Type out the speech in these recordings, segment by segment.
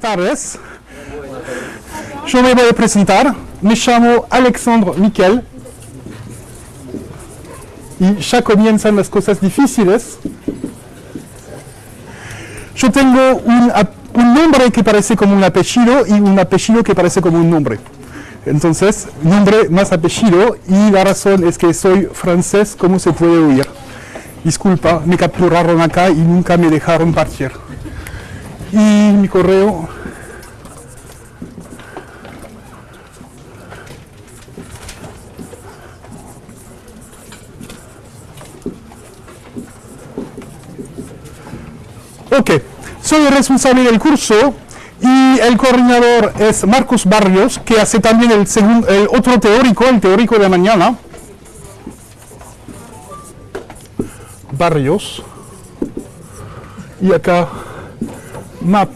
Tardes. Yo me voy a presentar. Me llamo Alexandre Miquel. Y ya comienzan las cosas difíciles. Yo tengo un, un nombre que parece como un apellido y un apellido que parece como un nombre. Entonces, nombre más apellido y la razón es que soy francés, como se puede oír. Disculpa, me capturaron acá y nunca me dejaron partir. Y mi correo. Ok, soy el responsable del curso y el coordinador es Marcos Barrios, que hace también el, segun- el otro teórico, el teórico de mañana. Barrios. Y acá, map.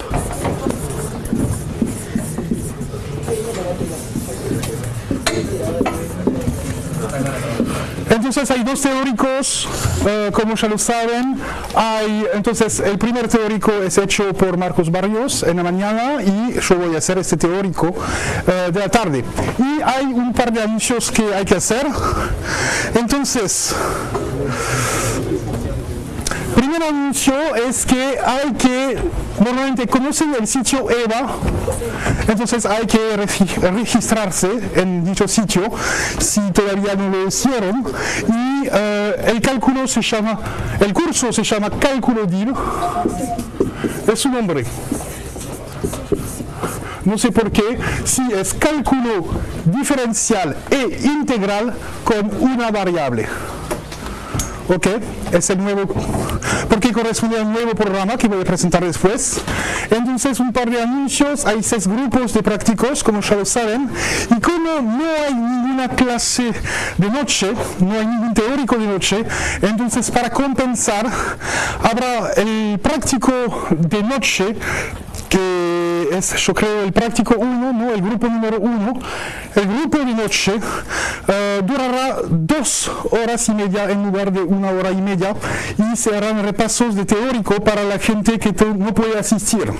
Entonces hay dos teóricos, eh, como ya lo saben. Hay, entonces el primer teórico es hecho por Marcos Barrios en la mañana y yo voy a hacer este teórico eh, de la tarde. Y hay un par de anuncios que hay que hacer. Entonces, anuncio es que hay que, normalmente conocen el sitio EVA, entonces hay que regi- registrarse en dicho sitio si todavía no lo hicieron. Y eh, el cálculo se llama, el curso se llama Cálculo DIL, es su nombre. No sé por qué, si es cálculo diferencial e integral con una variable. Ok, es el nuevo, porque corresponde al nuevo programa que voy a presentar después. Entonces, un par de anuncios, hay seis grupos de prácticos, como ya lo saben, y como no hay ninguna clase de noche, no hay ningún teórico de noche, entonces para compensar, habrá el práctico de noche que es, yo creo, el práctico 1, ¿no? el grupo número 1. El grupo de noche eh, durará dos horas y media en lugar de una hora y media y se harán repasos de teórico para la gente que no puede asistir.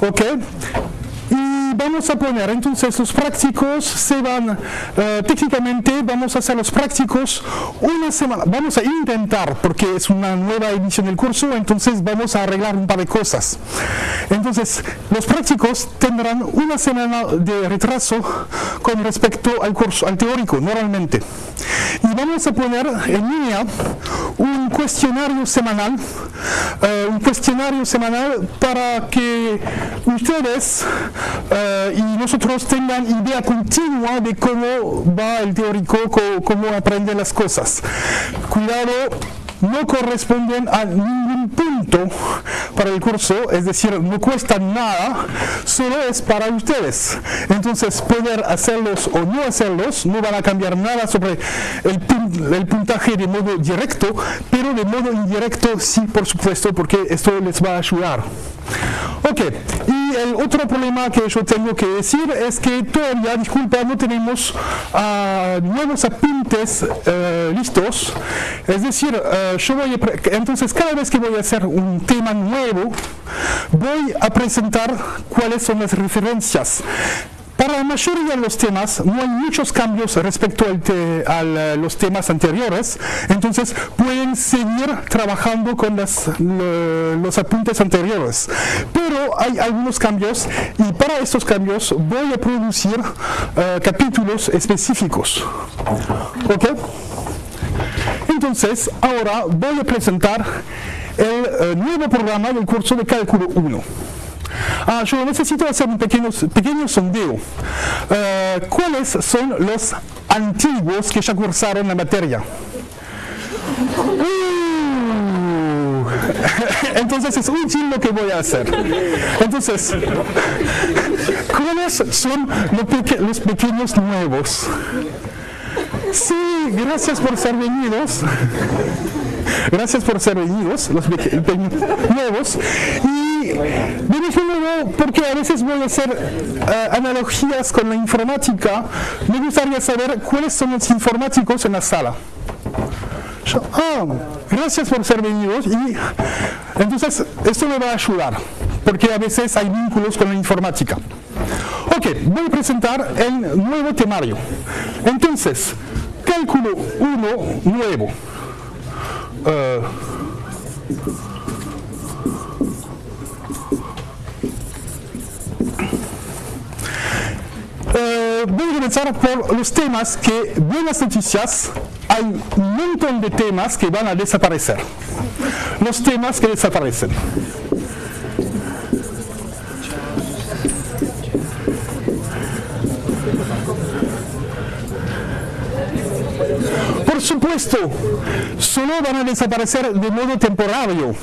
¿Ok? Vamos a poner, entonces los prácticos se van, eh, técnicamente vamos a hacer los prácticos una semana, vamos a intentar, porque es una nueva edición del curso, entonces vamos a arreglar un par de cosas. Entonces, los prácticos tendrán una semana de retraso con respecto al curso, al teórico, normalmente. Y vamos a poner en línea un cuestionario semanal, eh, un cuestionario semanal para que ustedes eh, y nosotros tengan idea continua de cómo va el teórico, co- cómo aprenden las cosas. Cuidado, no corresponden a ningún punto para el curso, es decir, no cuesta nada, solo es para ustedes. Entonces, poder hacerlos o no hacerlos no van a cambiar nada sobre el, el puntaje de modo directo, pero de modo indirecto sí, por supuesto, porque esto les va a ayudar. Ok, y el otro problema que yo tengo que decir es que todavía, disculpa, no tenemos ah, nuevos apuntes eh, listos. Es decir, eh, yo voy a entonces cada vez que voy a hacer un tema nuevo, voy a presentar cuáles son las referencias. Para la mayoría de los temas no hay muchos cambios respecto te- a los temas anteriores, entonces pueden seguir trabajando con las- lo- los apuntes anteriores. Pero hay algunos cambios y para estos cambios voy a producir eh, capítulos específicos. ¿Ok? Entonces, ahora voy a presentar el eh, nuevo programa del curso de cálculo 1. Ah, yo necesito hacer un pequeño, pequeño sondeo. Eh, ¿Cuáles son los antiguos que ya cursaron la materia? Uh, Entonces es útil lo que voy a hacer. Entonces, ¿cuáles son los, los pequeños nuevos? Sí, gracias por ser venidos. Gracias por ser venidos, los nuevos. Y déjenmelo porque a veces voy a hacer eh, analogías con la informática. Me gustaría saber cuáles son los informáticos en la sala. Ah, gracias por ser venidos y entonces esto me va a ayudar. porque a veces hay vínculos con la informática. Ok, voy a presentar el nuevo temario. Entonces, cálculo 1 nuevo. Uh, Eh, voy a comenzar por los temas que, buenas noticias, hay un montón de temas que van a desaparecer. Los temas que desaparecen. Supuesto, solo van a desaparecer de modo temporario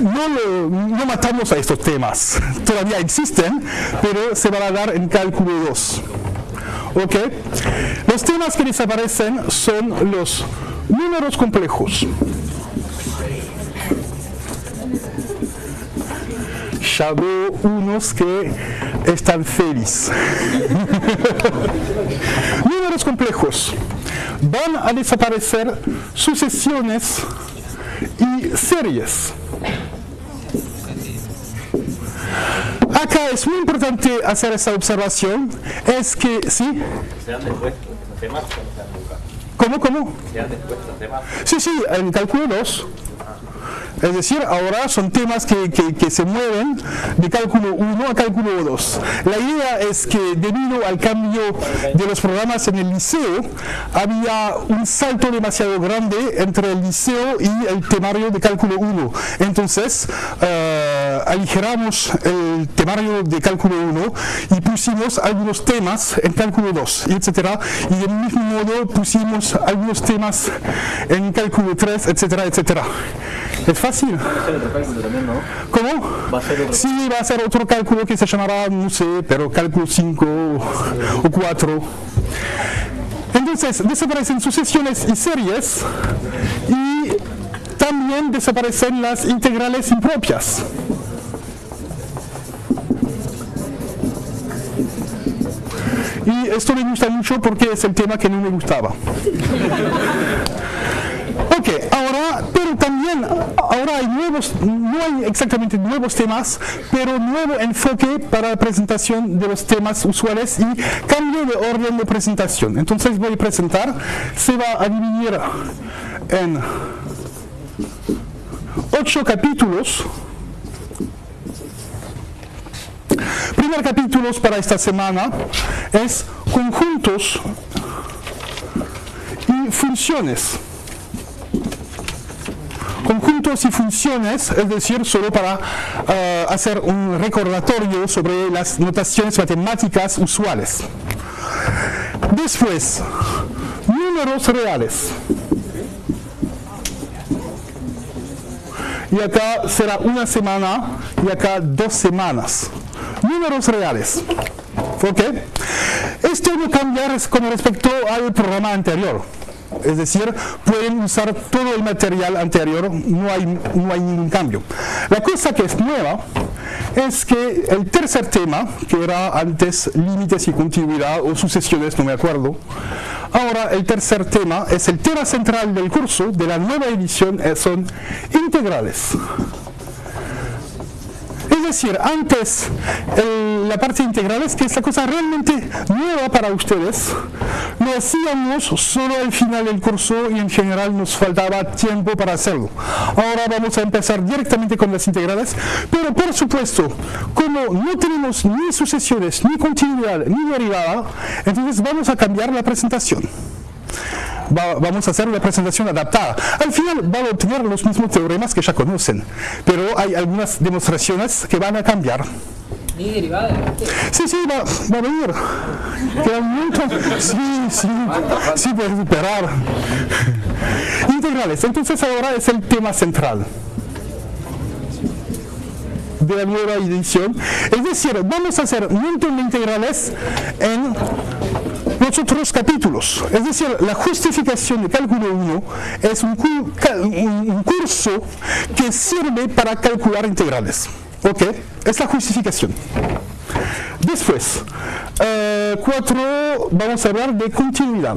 no, no matamos a estos temas, todavía existen, pero se van a dar en cálculo 2. ¿Ok? Los temas que desaparecen son los números complejos. Ya unos que están felices. números complejos. Van a desaparecer sucesiones y series. Acá es muy importante hacer esa observación, es que, ¿sí? Se se. ¿Cómo, cómo? Se dan después temas. Sí, sí, en cálculo 2. Es decir, ahora son temas que, que, se mueven de cálculo 1 a cálculo 2. La idea es que debido al cambio de los programas en el liceo, había un salto demasiado grande entre el liceo y el temario de cálculo 1. Entonces, uh, aligeramos el temario de cálculo 1 y pusimos algunos temas en cálculo 2, etc. Y del mismo modo pusimos algunos temas en cálculo 3, etcétera, etcétera. Fácil. ¿Cómo? sí, va a ser otro cálculo que se llamará, no sé, pero cálculo 5 o 4. Entonces, desaparecen sucesiones y series y también desaparecen las integrales impropias. Y esto me gusta mucho porque es el tema que no me gustaba. Ok, ahora, pero también, ahora hay nuevos, no hay exactamente nuevos temas, pero nuevo enfoque para la presentación de los temas usuales y cambio de orden de presentación. Entonces voy a presentar, se va a dividir en ocho capítulos. Primer capítulo para esta semana es conjuntos y funciones conjuntos y funciones, es decir, solo para eh, hacer un recordatorio sobre las notaciones matemáticas usuales. Después, números reales. Y acá será una semana y acá dos semanas. Números reales. ¿Ok? Esto no cambia con respecto al programa anterior. Es decir, pueden usar todo el material anterior, no hay, no hay ningún cambio. La cosa que es nueva es que el tercer tema, que era antes límites y continuidad o sucesiones, no me acuerdo, ahora el tercer tema es el tema central del curso de la nueva edición, eh, son integrales. Es decir, antes la parte integral es que es la cosa realmente nueva para ustedes. Lo hacíamos solo al final del curso y en general nos faltaba tiempo para hacerlo. Ahora vamos a empezar directamente con las integrales, pero por supuesto, como no tenemos ni sucesiones, ni continuidad, ni derivada, entonces vamos a cambiar la presentación vamos a hacer una presentación adaptada. Al final van a obtener los mismos teoremas que ya conocen, pero hay algunas demostraciones que van a cambiar. Sí, sí, va, va a venir. Queda montón. Sí, sí, sí, puedes superar. Integrales. Entonces ahora es el tema central de la nueva edición. Es decir, vamos a hacer un montón de integrales en los otros capítulos. Es decir, la justificación de cálculo 1 es un, curso que sirve para calcular integrales. ¿Ok? Es la justificación. Después, 4, eh, vamos a hablar de continuidad.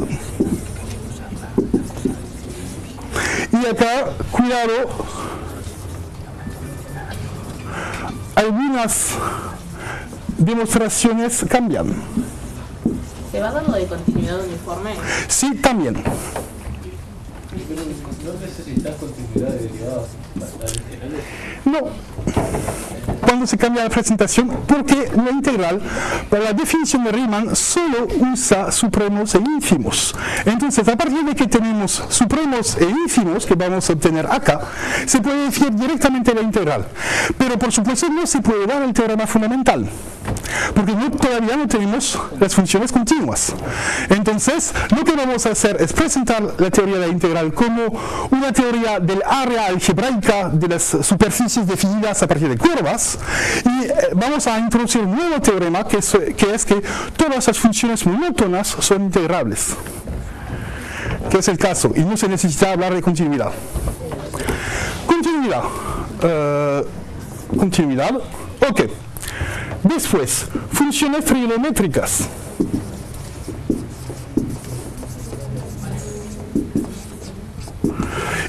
Y acá, cuidado, algunas demostraciones cambian. ¿Se va dando de continuidad uniforme? Sí, también. ¿No necesitas continuidad de derivadas? No. Cuando se cambia la presentación, porque la integral, para la definición de Riemann, solo usa supremos e ínfimos. Entonces, a partir de que tenemos supremos e ínfimos, que vamos a obtener acá, se puede definir directamente la integral. Pero por supuesto no se puede dar el teorema fundamental, porque no, todavía no tenemos las funciones continuas. Entonces, lo que vamos a hacer es presentar la teoría de la integral como una teoría del área algebraica de las superficies definidas a partir de curvas, y eh, vamos a introducir un nuevo teorema que es, que todas las funciones monótonas son integrables. Que es el caso, y no se necesita hablar de continuidad. Continuidad. eh, continuidad. Ok. Después, funciones trigonométricas.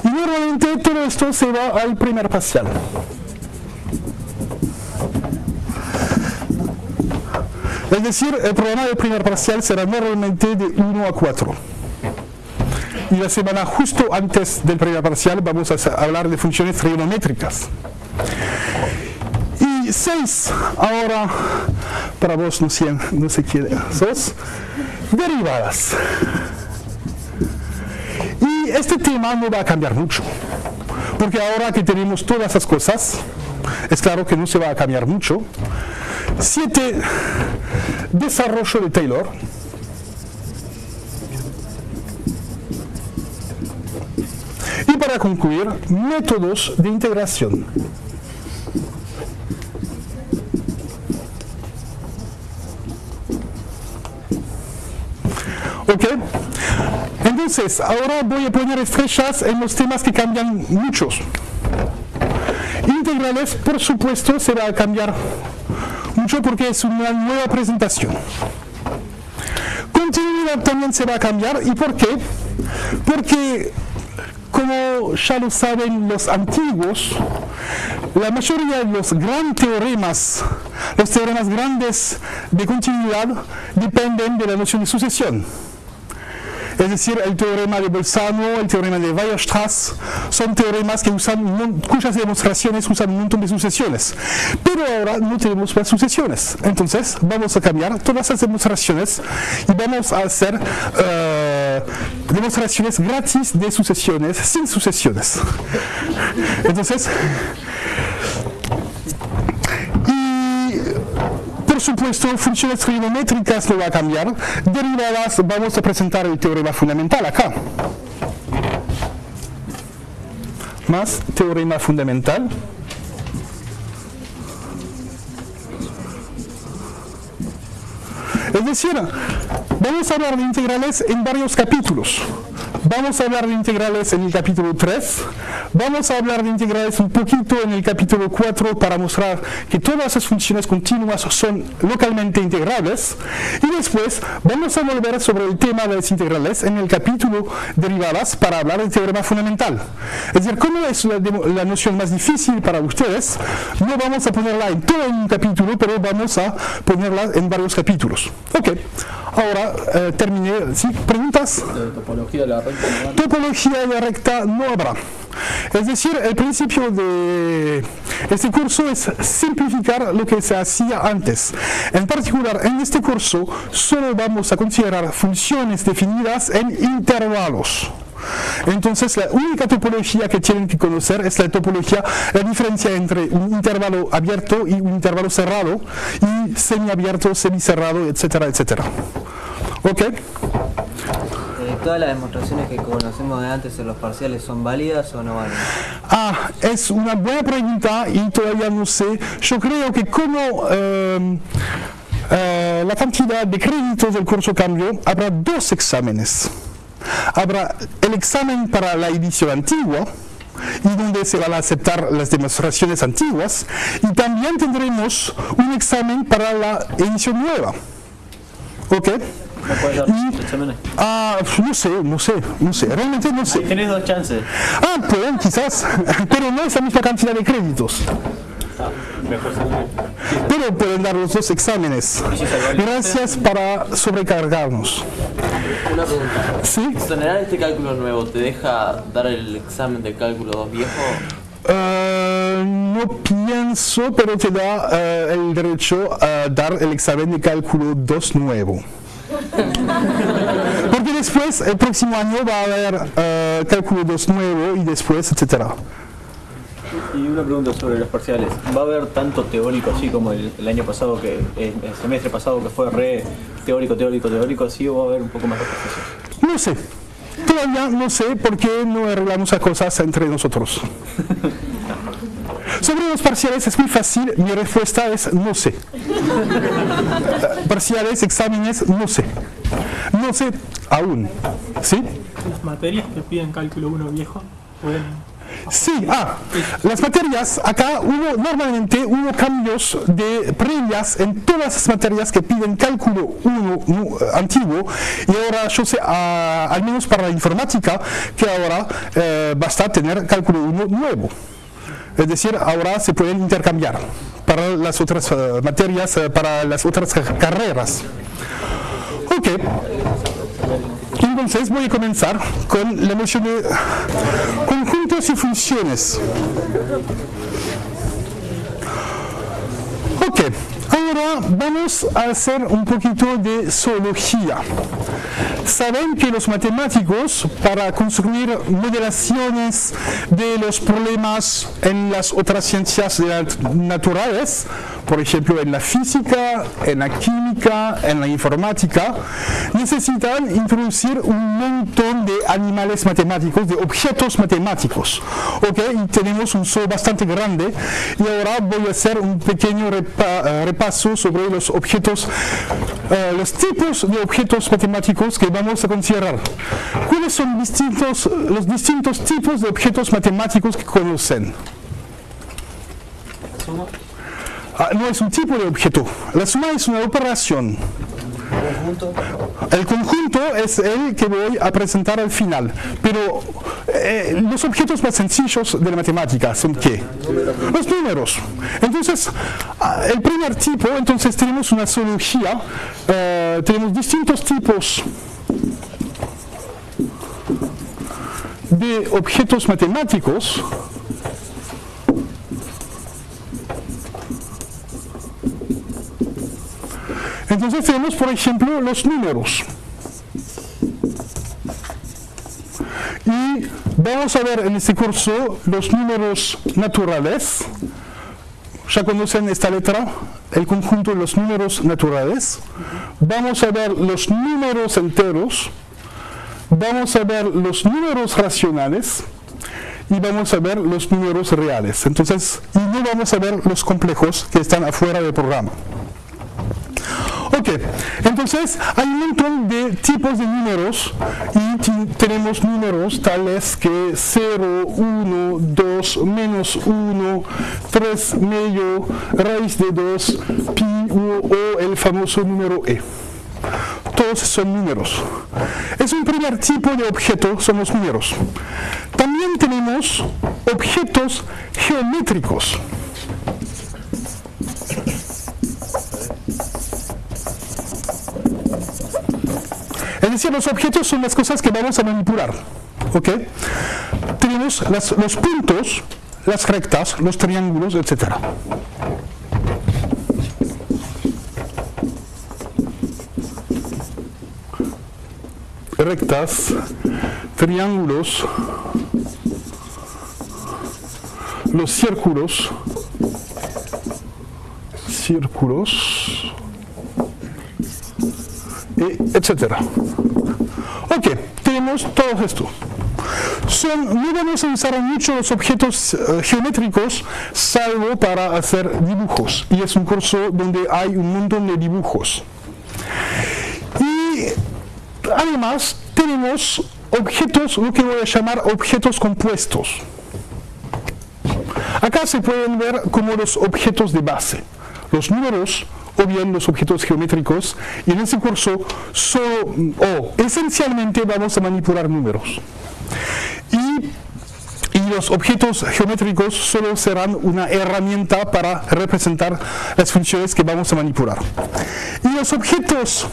Y normalmente todo esto se va al primer parcial. Es decir, el programa del primer parcial será normalmente de 1 a 4. Y la semana justo antes del primer parcial vamos a hablar de funciones trigonométricas. Y 6, ahora, para vos no, sé- no se quiere, sos derivadas. Y este tema no va a cambiar mucho, porque ahora que tenemos todas esas cosas, es claro que no se va a cambiar mucho. 7. Desarrollo de Taylor. Y para concluir, métodos de integración. ¿Ok? Entonces, ahora voy a poner estrellas en los temas que cambian muchos. Integrales, por supuesto, se va a cambiar mucho porque es una nueva presentación. Continuidad también se va a cambiar. ¿Y por qué? Porque, como ya lo saben los antiguos, la mayoría de los grandes teoremas, los teoremas grandes de continuidad, dependen de la noción de sucesión. Es decir, el teorema de Bolzano, el teorema de Weierstrass, son teoremas que usan, cuyas demostraciones usan un montón de sucesiones. Pero ahora no tenemos más sucesiones. Entonces, vamos a cambiar todas esas demostraciones y vamos a hacer eh, demostraciones gratis de sucesiones, sin sucesiones. Entonces, por supuesto, funciones trigonométricas no va a cambiar. Derivadas, vamos a presentar el teorema fundamental acá. Más teorema fundamental. Es decir, vamos a hablar de integrales en varios capítulos. Vamos a hablar de integrales en el capítulo 3, vamos a hablar de integrales un poquito en el capítulo 4 para mostrar que todas las funciones continuas son localmente integrables y después vamos a volver sobre el tema de las integrales en el capítulo derivadas para hablar del teorema fundamental. Es decir, como es la, la noción más difícil para ustedes, no vamos a ponerla en todo un capítulo, pero vamos a ponerla en varios capítulos. Ok, ahora eh, terminé. ¿Sí? ¿Preguntas? De topología de la van. Topología de recta no habrá. Es decir, el principio de este curso es simplificar lo que se hacía antes. En particular, en este curso solo vamos a considerar funciones definidas en intervalos. Entonces, la única topología que tienen que conocer es la topología, la diferencia entre un intervalo abierto y un intervalo cerrado, y semiabierto, semicerrado, etcétera, etcétera. ¿Ok? ¿Todas las demostraciones que conocemos de antes en los parciales son válidas o no válidas? Ah, es una buena pregunta y todavía no sé. Yo creo que como eh, eh, la cantidad de créditos del curso cambió, habrá dos exámenes. Habrá el examen para la edición antigua, y donde se van a aceptar las demostraciones antiguas, y también tendremos un examen para la edición nueva. ¿Ok? ¿No puedes dar Y- exámenes? Ah, no sé, no sé, no sé, realmente no sé. Tenés dos chances. Ah, pueden quizás, pero no es la misma cantidad de créditos. Pero pueden dar los dos exámenes. Gracias para sobrecargarnos. Una pregunta. ¿Sí? ¿Exonerar este cálculo nuevo te deja dar el examen de cálculo 2 viejo? Eh, no pienso, pero te da eh, el derecho a dar el examen de cálculo 2 nuevo. Porque después, el próximo año va a haber eh, cálculo 2 nuevo y después, etcétera. Y una pregunta sobre los parciales. ¿Va a haber tanto teórico así como el, el año pasado, que el, el semestre pasado que fue re teórico, teórico, teórico, así o va a haber un poco más de profesión? No sé. Todavía no sé por qué no arreglamos las cosas entre nosotros. Sobre los parciales es muy fácil, mi respuesta es no sé. Parciales, exámenes, no sé. No sé aún. ¿Sí? Las materias que piden cálculo 1 viejo pueden... Sí, ah, las materias, acá hubo normalmente hubo cambios de previas en todas las materias que piden cálculo 1 nu- antiguo y ahora yo sé, ah, al menos para la informática, que ahora eh, basta tener cálculo 1 nuevo. Es decir, ahora se pueden intercambiar para las otras eh, materias, eh, para las otras ca- carreras. Ok. Entonces voy a comenzar con la noción de conjuntos y funciones. Ok, ahora vamos a hacer un poquito de zoología. Saben que los matemáticos, para construir modelaciones de los problemas en las otras ciencias nat- naturales, por ejemplo en la física, en la química, en la informática, necesitan introducir un montón de animales matemáticos, de objetos matemáticos. Ok, tenemos un zoo bastante grande y ahora voy a hacer un pequeño eh, sobre los objetos, eh, los tipos de objetos matemáticos que vamos a considerar. ¿Cuáles son distintos, los distintos tipos de objetos matemáticos que conocen? Ah, no es un tipo de objeto. La suma es una operación. El conjunto es el que voy a presentar al final. Pero eh, los objetos más sencillos de la matemática son qué? Los números. Entonces, ah, el primer tipo, entonces tenemos una zoología, eh, tenemos distintos tipos de objetos matemáticos. Entonces tenemos, por ejemplo, los números. Y vamos a ver en este curso los números naturales. Ya conocen esta letra, el conjunto de los números naturales. Vamos a ver los números enteros. Vamos a ver los números racionales. Y vamos a ver los números reales. Entonces, y no vamos a ver los complejos que están afuera del programa. Ok, entonces hay un montón de tipos de números y tenemos números tales que 0, 1, 2, menos 1, 3 medio, raíz de 2, pi u- o el famoso número e. Todos son números. Es un primer tipo de objeto, son los números. También tenemos objetos geométricos. Es decir, los objetos son las cosas que vamos a manipular. ¿Ok? Tenemos los puntos, las rectas, los triángulos, etc. Rectas, triángulos, los círculos, círculos, etcétera. Ok, tenemos todo esto. Son, no vamos a usar mucho los objetos eh, geométricos salvo para hacer dibujos. Y es un curso donde hay un montón de dibujos. Y además tenemos objetos, lo que voy a llamar objetos compuestos. Acá se pueden ver como los objetos de base. Los números o bien los objetos geométricos y en ese curso solo o esencialmente vamos a manipular números. Y, y los objetos geométricos solo serán una herramienta para representar las funciones que vamos a manipular. Y los objetos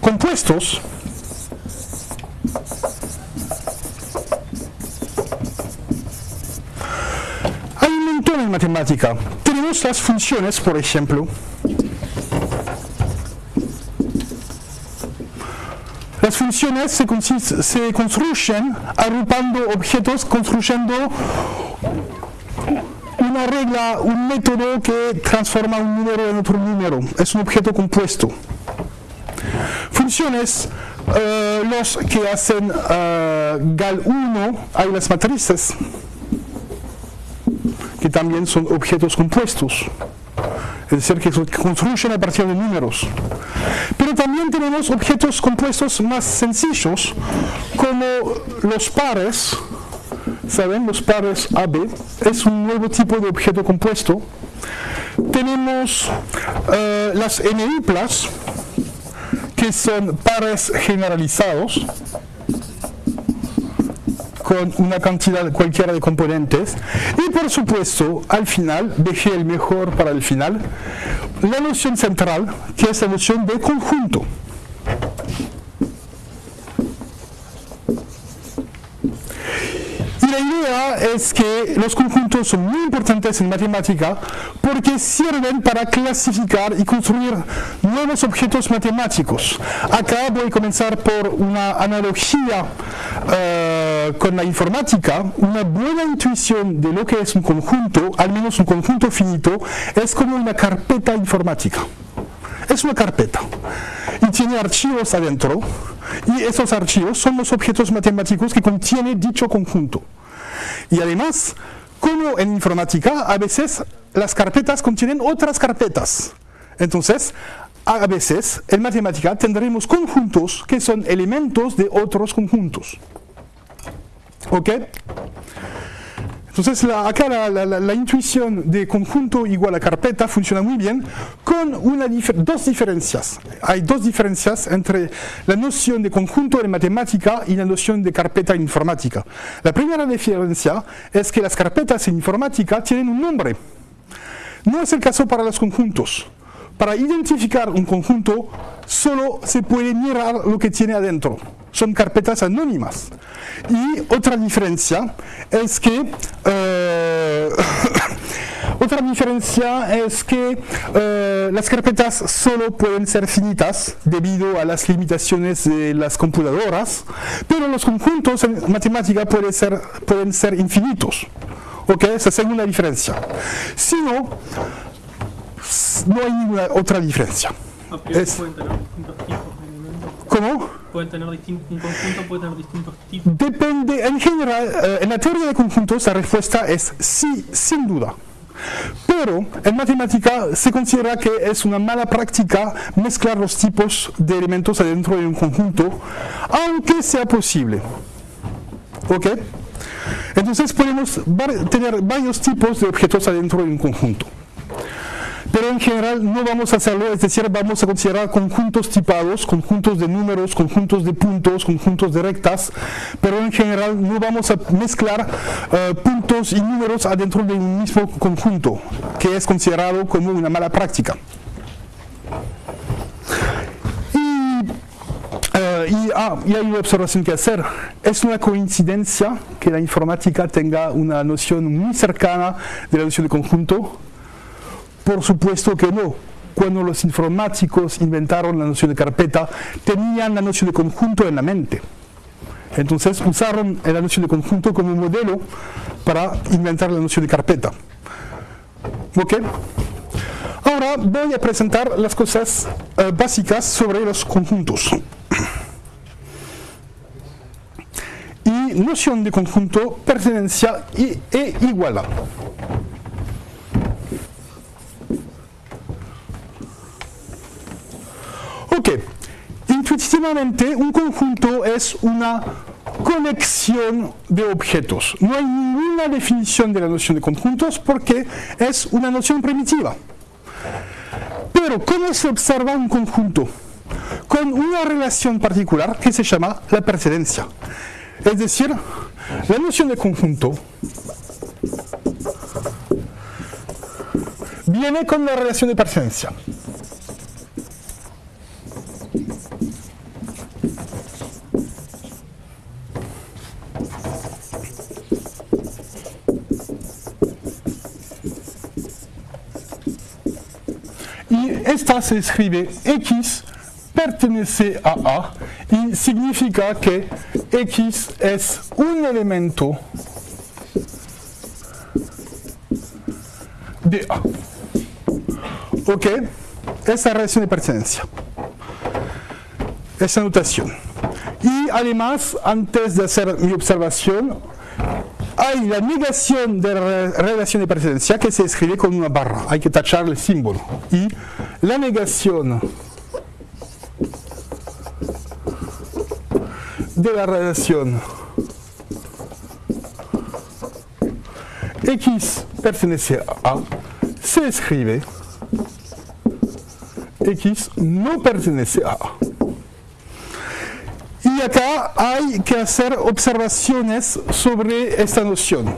compuestos hay un montón en matemática. Tenemos las funciones, por ejemplo. Las funciones se, construyen agrupando objetos, construyendo una regla, un método que transforma un número en otro número. Es un objeto compuesto. Funciones, eh, los que hacen eh, GAL1, hay las matrices, que también son objetos compuestos. Es decir, que construyen a partir de números. Pero también tenemos objetos compuestos más sencillos, como los pares. ¿Saben? Los pares AB es un nuevo tipo de objeto compuesto. Tenemos eh, las NI+, que son pares generalizados con una cantidad cualquiera de componentes. Y por supuesto al final dejé el mejor para el final. La noción central que es la noción de conjunto la idea es que los conjuntos son muy importantes en matemática porque sirven para clasificar y construir nuevos objetos matemáticos. Acá voy a comenzar por una analogía eh, con la informática. Una buena intuición de lo que es un conjunto, al menos un conjunto finito, es como una carpeta informática. Es una carpeta y tiene archivos adentro y esos archivos son los objetos matemáticos que contiene dicho conjunto. Y además, como en informática, a veces las carpetas contienen otras carpetas. Entonces, a veces en matemática tendremos conjuntos que son elementos de otros conjuntos. ¿Ok? Entonces la- acá la, intuición de conjunto igual a carpeta funciona muy bien con una difer- dos diferencias. Hay dos diferencias entre la noción de conjunto en matemática y la noción de carpeta en informática. La primera diferencia es que las carpetas en informática tienen un nombre. No es el caso para los conjuntos. Para identificar un conjunto solo se puede mirar lo que tiene adentro. Son carpetas anónimas. Y otra diferencia es que eh, otra diferencia es que eh, las carpetas solo pueden ser finitas debido a las limitaciones de las computadoras, pero los conjuntos en matemática pueden ser, pueden ser infinitos. ¿Ok? Esa es la segunda diferencia. Si no, no hay ninguna otra diferencia. Es- pueden tener distintos tipos de. ¿Cómo? Pueden tener distin- un conjunto puede tener distintos tipos. Depende, en general, eh, en la teoría de conjuntos la respuesta es sí, sin duda. Pero en matemática se considera que es una mala práctica mezclar los tipos de elementos adentro de un conjunto, aunque sea posible. ¿Ok? Entonces podemos tener varios tipos de objetos adentro de un conjunto. Pero en general no vamos a hacerlo, es decir, vamos a considerar conjuntos tipados, conjuntos de números, conjuntos de puntos, conjuntos de rectas, pero en general no vamos a mezclar eh, puntos y números adentro de un mismo conjunto, que es considerado como una mala práctica. Eh, y, ah, y hay una observación que hacer. Es una coincidencia que la informática tenga una noción muy cercana de la noción de conjunto. Por supuesto que no. Cuando los informáticos inventaron la noción de carpeta, tenían la noción de conjunto en la mente. Entonces usaron la noción de conjunto como modelo para inventar la noción de carpeta. ¿Ok? Ahora voy a presentar las cosas eh, básicas sobre los conjuntos. Y noción de conjunto, pertenencia e igualdad. Ok, intuitivamente un conjunto es una conexión de objetos. No hay ninguna definición de la noción de conjuntos porque es una noción primitiva. Pero ¿cómo se observa un conjunto? Con una relación particular que se llama la precedencia. Es decir, La noción de conjunto viene con la relación de pertenencia. Y esta se escribe X pertenece a A y significa que X es un elemento de A. ¿Ok? Esa relación de pertenencia. Esa notación. Y además, antes de hacer mi observación, hay la negación de la relación de pertenencia que se escribe con una barra. Hay que tachar el símbolo. Y la negación de la relación X pertenece A se escribe X no pertenece a A. Y acá hay que hacer observaciones sobre esta noción.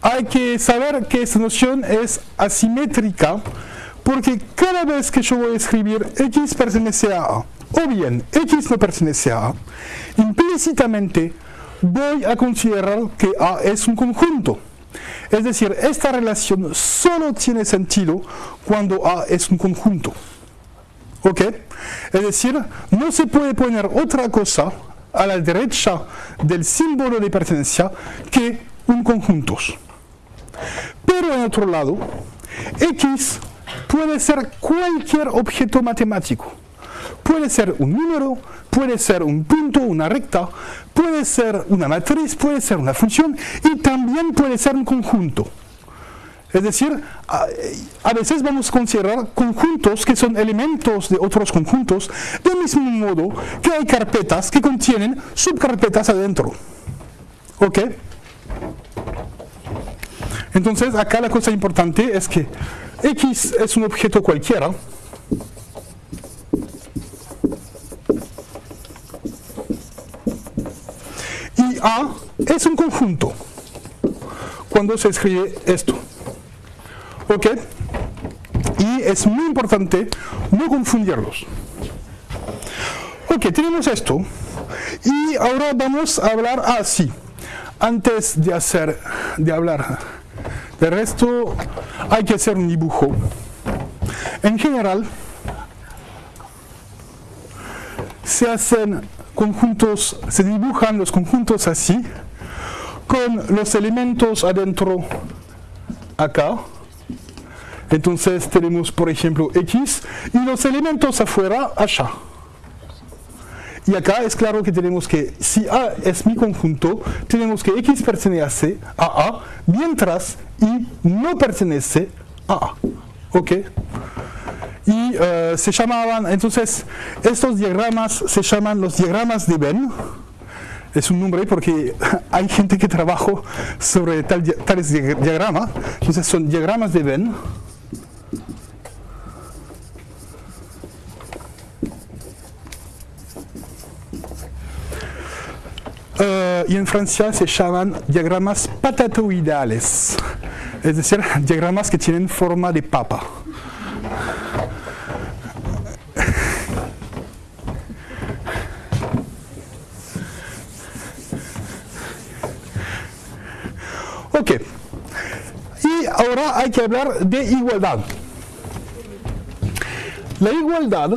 Hay que saber que esta noción es asimétrica porque cada vez que yo voy a escribir X pertenece a A o bien X no pertenece a A, implícitamente voy a considerar que A es un conjunto. Es decir, esta relación solo tiene sentido cuando A es un conjunto. ¿Ok? Es decir, no se puede poner otra cosa a la derecha del símbolo de pertenencia que un conjunto. Pero en otro lado, X puede ser cualquier objeto matemático. Puede ser un número, puede ser un punto, una recta, puede ser una matriz, puede ser una función y también puede ser un conjunto. Es decir, a, veces vamos a considerar conjuntos que son elementos de otros conjuntos, del mismo modo que hay carpetas que contienen subcarpetas adentro. ¿Ok? Entonces, acá la cosa importante es que X es un objeto cualquiera, y A es un conjunto cuando se escribe esto. ¿Ok? Y es muy importante no confundirlos. Ok, tenemos esto. Y ahora vamos a hablar así. Antes de hacer, de hablar de resto, hay que hacer un dibujo. En general, se hacen conjuntos, se dibujan los conjuntos así, con los elementos adentro acá. Entonces tenemos, por ejemplo, X y los elementos afuera, allá. Y acá es claro que tenemos que, si A es mi conjunto, tenemos que X pertenece a A, mientras Y no pertenece a A. ¿Ok? y uh, se llamaban, entonces, estos diagramas se llaman los diagramas de Venn. Es un nombre porque hay gente que trabaja sobre tal, tales diagramas. Entonces son diagramas de Venn. Uh, y en Francia se llaman diagramas patatoidales, es decir, diagramas que tienen forma de papa. Ok. Y ahora hay que hablar de igualdad. La igualdad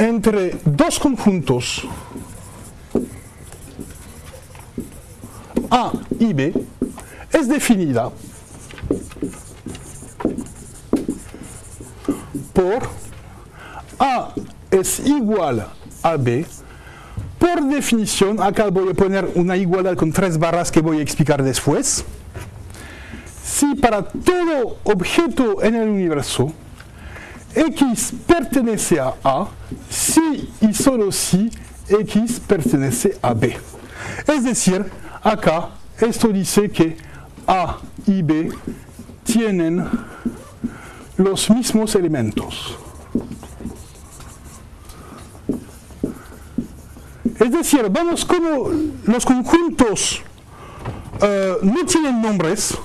entre dos conjuntos A y B es definida por A es igual a B por definición, acá voy a poner una igualdad con tres barras que voy a explicar después. Si para todo objeto en el universo X pertenece a A, si y solo si X pertenece a B. Es decir, acá esto dice que A y B tienen los mismos elementos. decir, vamos como los conjuntos eh, no tienen nombres,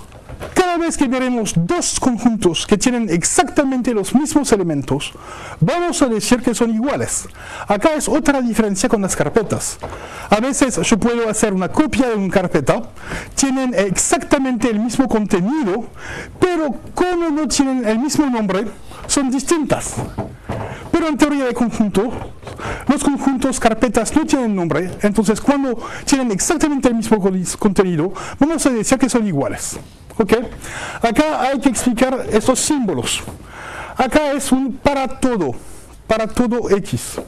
cada vez que veremos dos conjuntos que tienen exactamente los mismos elementos, vamos a decir que son iguales. Acá es otra diferencia con las carpetas. A veces yo puedo hacer una copia de una carpeta, tienen exactamente el mismo contenido, pero como no tienen el mismo nombre, son distintas. Pero en teoría de conjunto, los conjuntos carpetas no tienen nombre, entonces cuando tienen exactamente el mismo contenido, vamos a decir que son iguales. ¿Ok? Acá hay que explicar estos símbolos. Acá es un para todo, para todo X.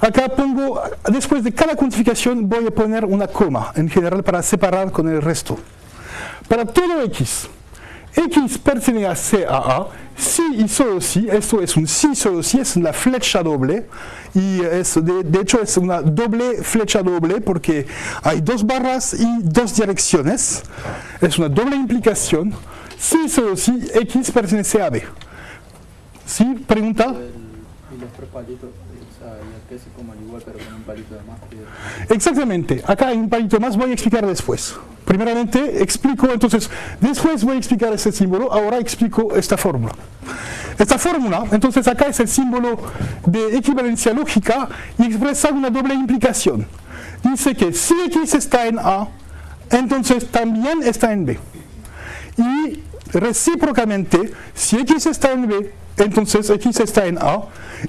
Acá pongo, después de cada cuantificación voy a poner una coma, en general para separar con el resto. Para todo X, X pertenece a a si y solo esto es un si solo si, es una flecha doble, y es, de, hecho es una doble flecha doble porque hay dos barras y dos direcciones, es una doble implicación, si solo si X pertenece a B. ¿Sí? ¿Pregunta? Y el que se coman igual pero con un palito de más. Que... Exactamente, acá hay un palito más, voy a explicar después. Primeramente explico, entonces, después voy a explicar ese símbolo, ahora explico esta fórmula. Esta fórmula, entonces acá es el símbolo de equivalencia lógica y expresa una doble implicación. Dice que si X está en A, entonces también está en B. Y recíprocamente, si X está en B, entonces X está en A,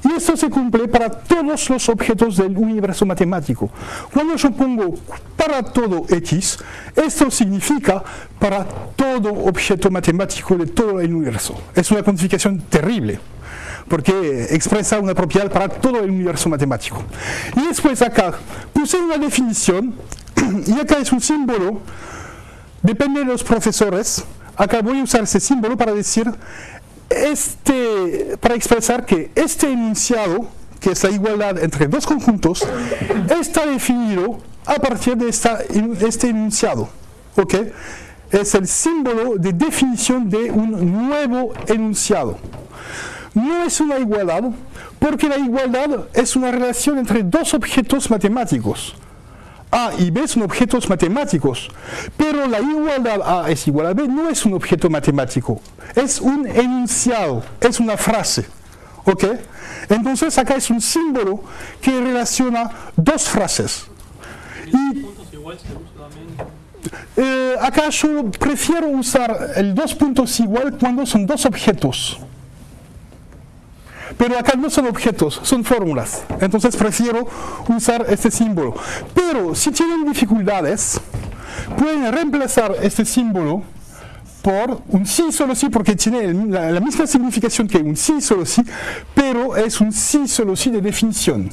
y esto se cumple para todos los objetos del universo matemático. Cuando yo pongo para todo X, esto significa para todo objeto matemático de todo el universo. Es una cuantificación terrible porque expresa una propiedad para todo el universo matemático. Y después acá puse una definición, y acá es un símbolo, depende de los profesores, acá voy a usar ese símbolo para decir este, para expresar que este enunciado, que es la igualdad entre dos conjuntos, está definido a partir de esta, este enunciado. ¿ok? Es el símbolo de definición de un nuevo enunciado. No es una igualdad, porque la igualdad es una relación entre dos objetos matemáticos. A y B son objetos matemáticos, pero la igualdad A es igual a B no es un objeto matemático, es un enunciado, es una frase. ¿Ok? Entonces acá es un símbolo que relaciona dos frases. Y eh, acá yo prefiero usar el dos puntos igual cuando son dos objetos. Pero acá no son objetos, son fórmulas. Entonces prefiero usar este símbolo. Pero si tienen dificultades, pueden reemplazar este símbolo por un sí solo sí, porque tiene la, misma significación que un sí solo sí, pero es un sí solo sí de definición.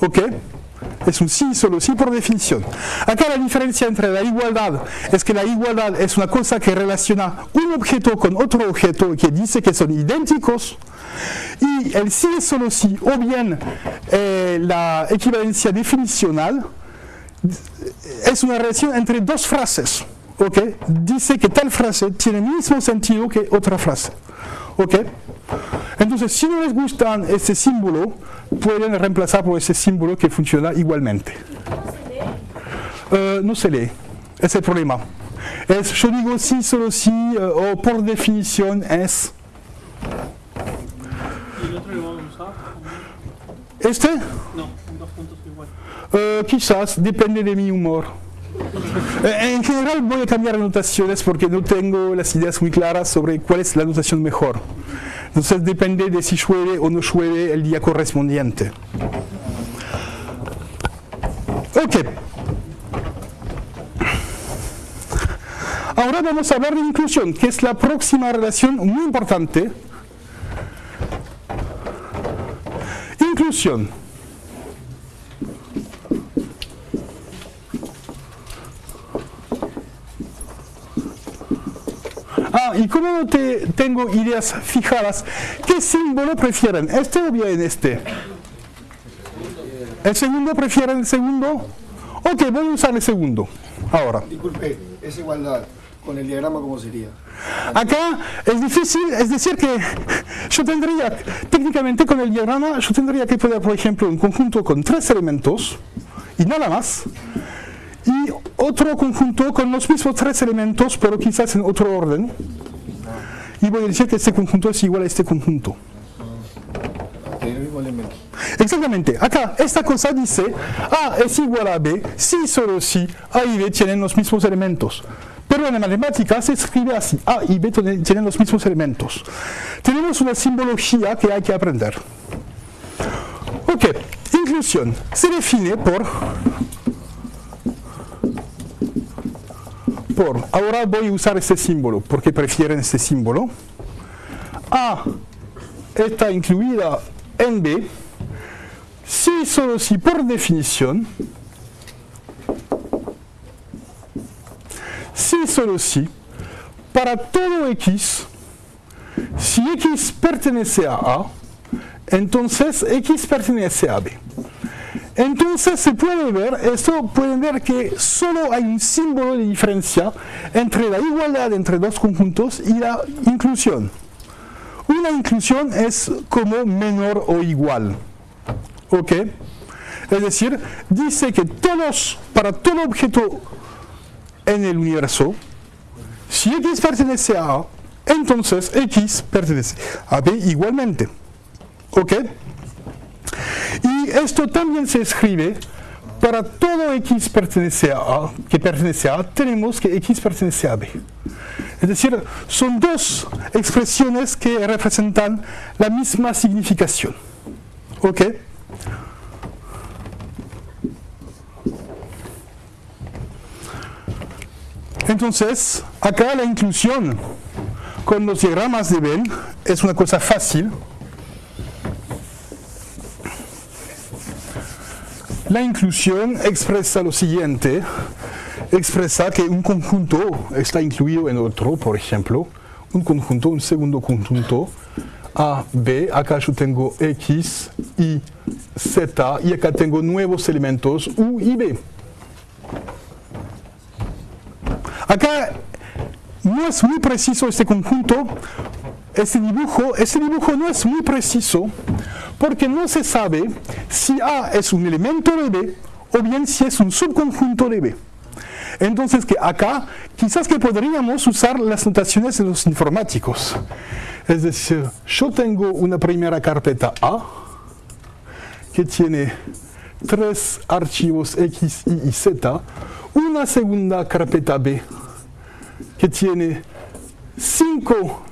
¿Ok? Es un sí solo sí por definición. Acá la diferencia entre la igualdad es que la igualdad es una cosa que relaciona un objeto con otro objeto que dice que son idénticos y el sí solo sí o bien eh, la equivalencia definicional es una relación entre dos frases. ¿okay? Dice que tal frase tiene el mismo sentido que otra frase. ¿okay? Entonces, si no les gusta este símbolo, pueden reemplazar por ese símbolo que funciona igualmente. Uh, no se lee, es el problema. Es, yo digo sí, solo sí, uh, o por definición es. ¿Y el otro lo vamos a usar? ¿Este? No, dos puntos igual. Uh, quizás, depende de mi humor. En general voy a cambiar notaciones porque no tengo las ideas muy claras sobre cuál es la notación mejor. Entonces depende de si llueve o no llueve el día correspondiente. Ok. Ahora vamos a hablar de inclusión, que es la próxima relación muy importante. Inclusión. Ah, y como no te, tengo ideas fijadas, ¿qué símbolo prefieren? ¿Este o bien este? ¿El segundo prefieren el segundo? Ok, voy a usar el segundo. Ahora. Disculpe, es igualdad. Con el diagrama, ¿cómo sería? Acá es difícil, es decir que yo tendría, técnicamente con el diagrama, yo tendría que poner, por ejemplo, un conjunto con tres elementos y nada más, y otro conjunto con los mismos tres elementos, pero quizás en otro orden, y voy a decir que este conjunto es igual a este conjunto. Exactamente, acá esta cosa dice A es igual a B si solo si A y B tienen los mismos elementos. Pero en la matemática se escribe así, A y B tienen los mismos elementos. Tenemos una simbología que hay que aprender. Ok, inclusión se define por ahora voy a usar este símbolo porque prefieren este símbolo. A está incluida en B si solo si por definición, si solo si, para todo x, si x pertenece a A, entonces x pertenece a B. Entonces se puede ver, esto pueden ver que solo hay un símbolo de diferencia entre la igualdad entre dos conjuntos y la inclusión. Una inclusión es como menor o igual. ¿Ok? Es decir, dice que todos, para todo objeto en el universo, si x pertenece a A, entonces x pertenece a B igualmente. ¿Ok? Y esto también se escribe para todo x pertenece a que pertenece a A, tenemos que x pertenece a B. Es decir, son dos expresiones que representan la misma significación. ¿Ok? Entonces, acá la inclusión con los diagramas de Venn es una cosa fácil. La inclusión expresa lo siguiente, expresa que un conjunto está incluido en otro, por ejemplo, un conjunto, un segundo conjunto, A, B, acá yo tengo X, Y, Z, y acá tengo nuevos elementos U y B. Acá no es muy preciso este conjunto, este dibujo, este dibujo no es muy preciso porque no se sabe si A es un elemento de B o bien si es un subconjunto de B. Entonces que acá quizás que podríamos usar las notaciones de los informáticos. Es decir, yo tengo una primera carpeta A que tiene tres archivos X, Y y Z, una segunda carpeta B que tiene cinco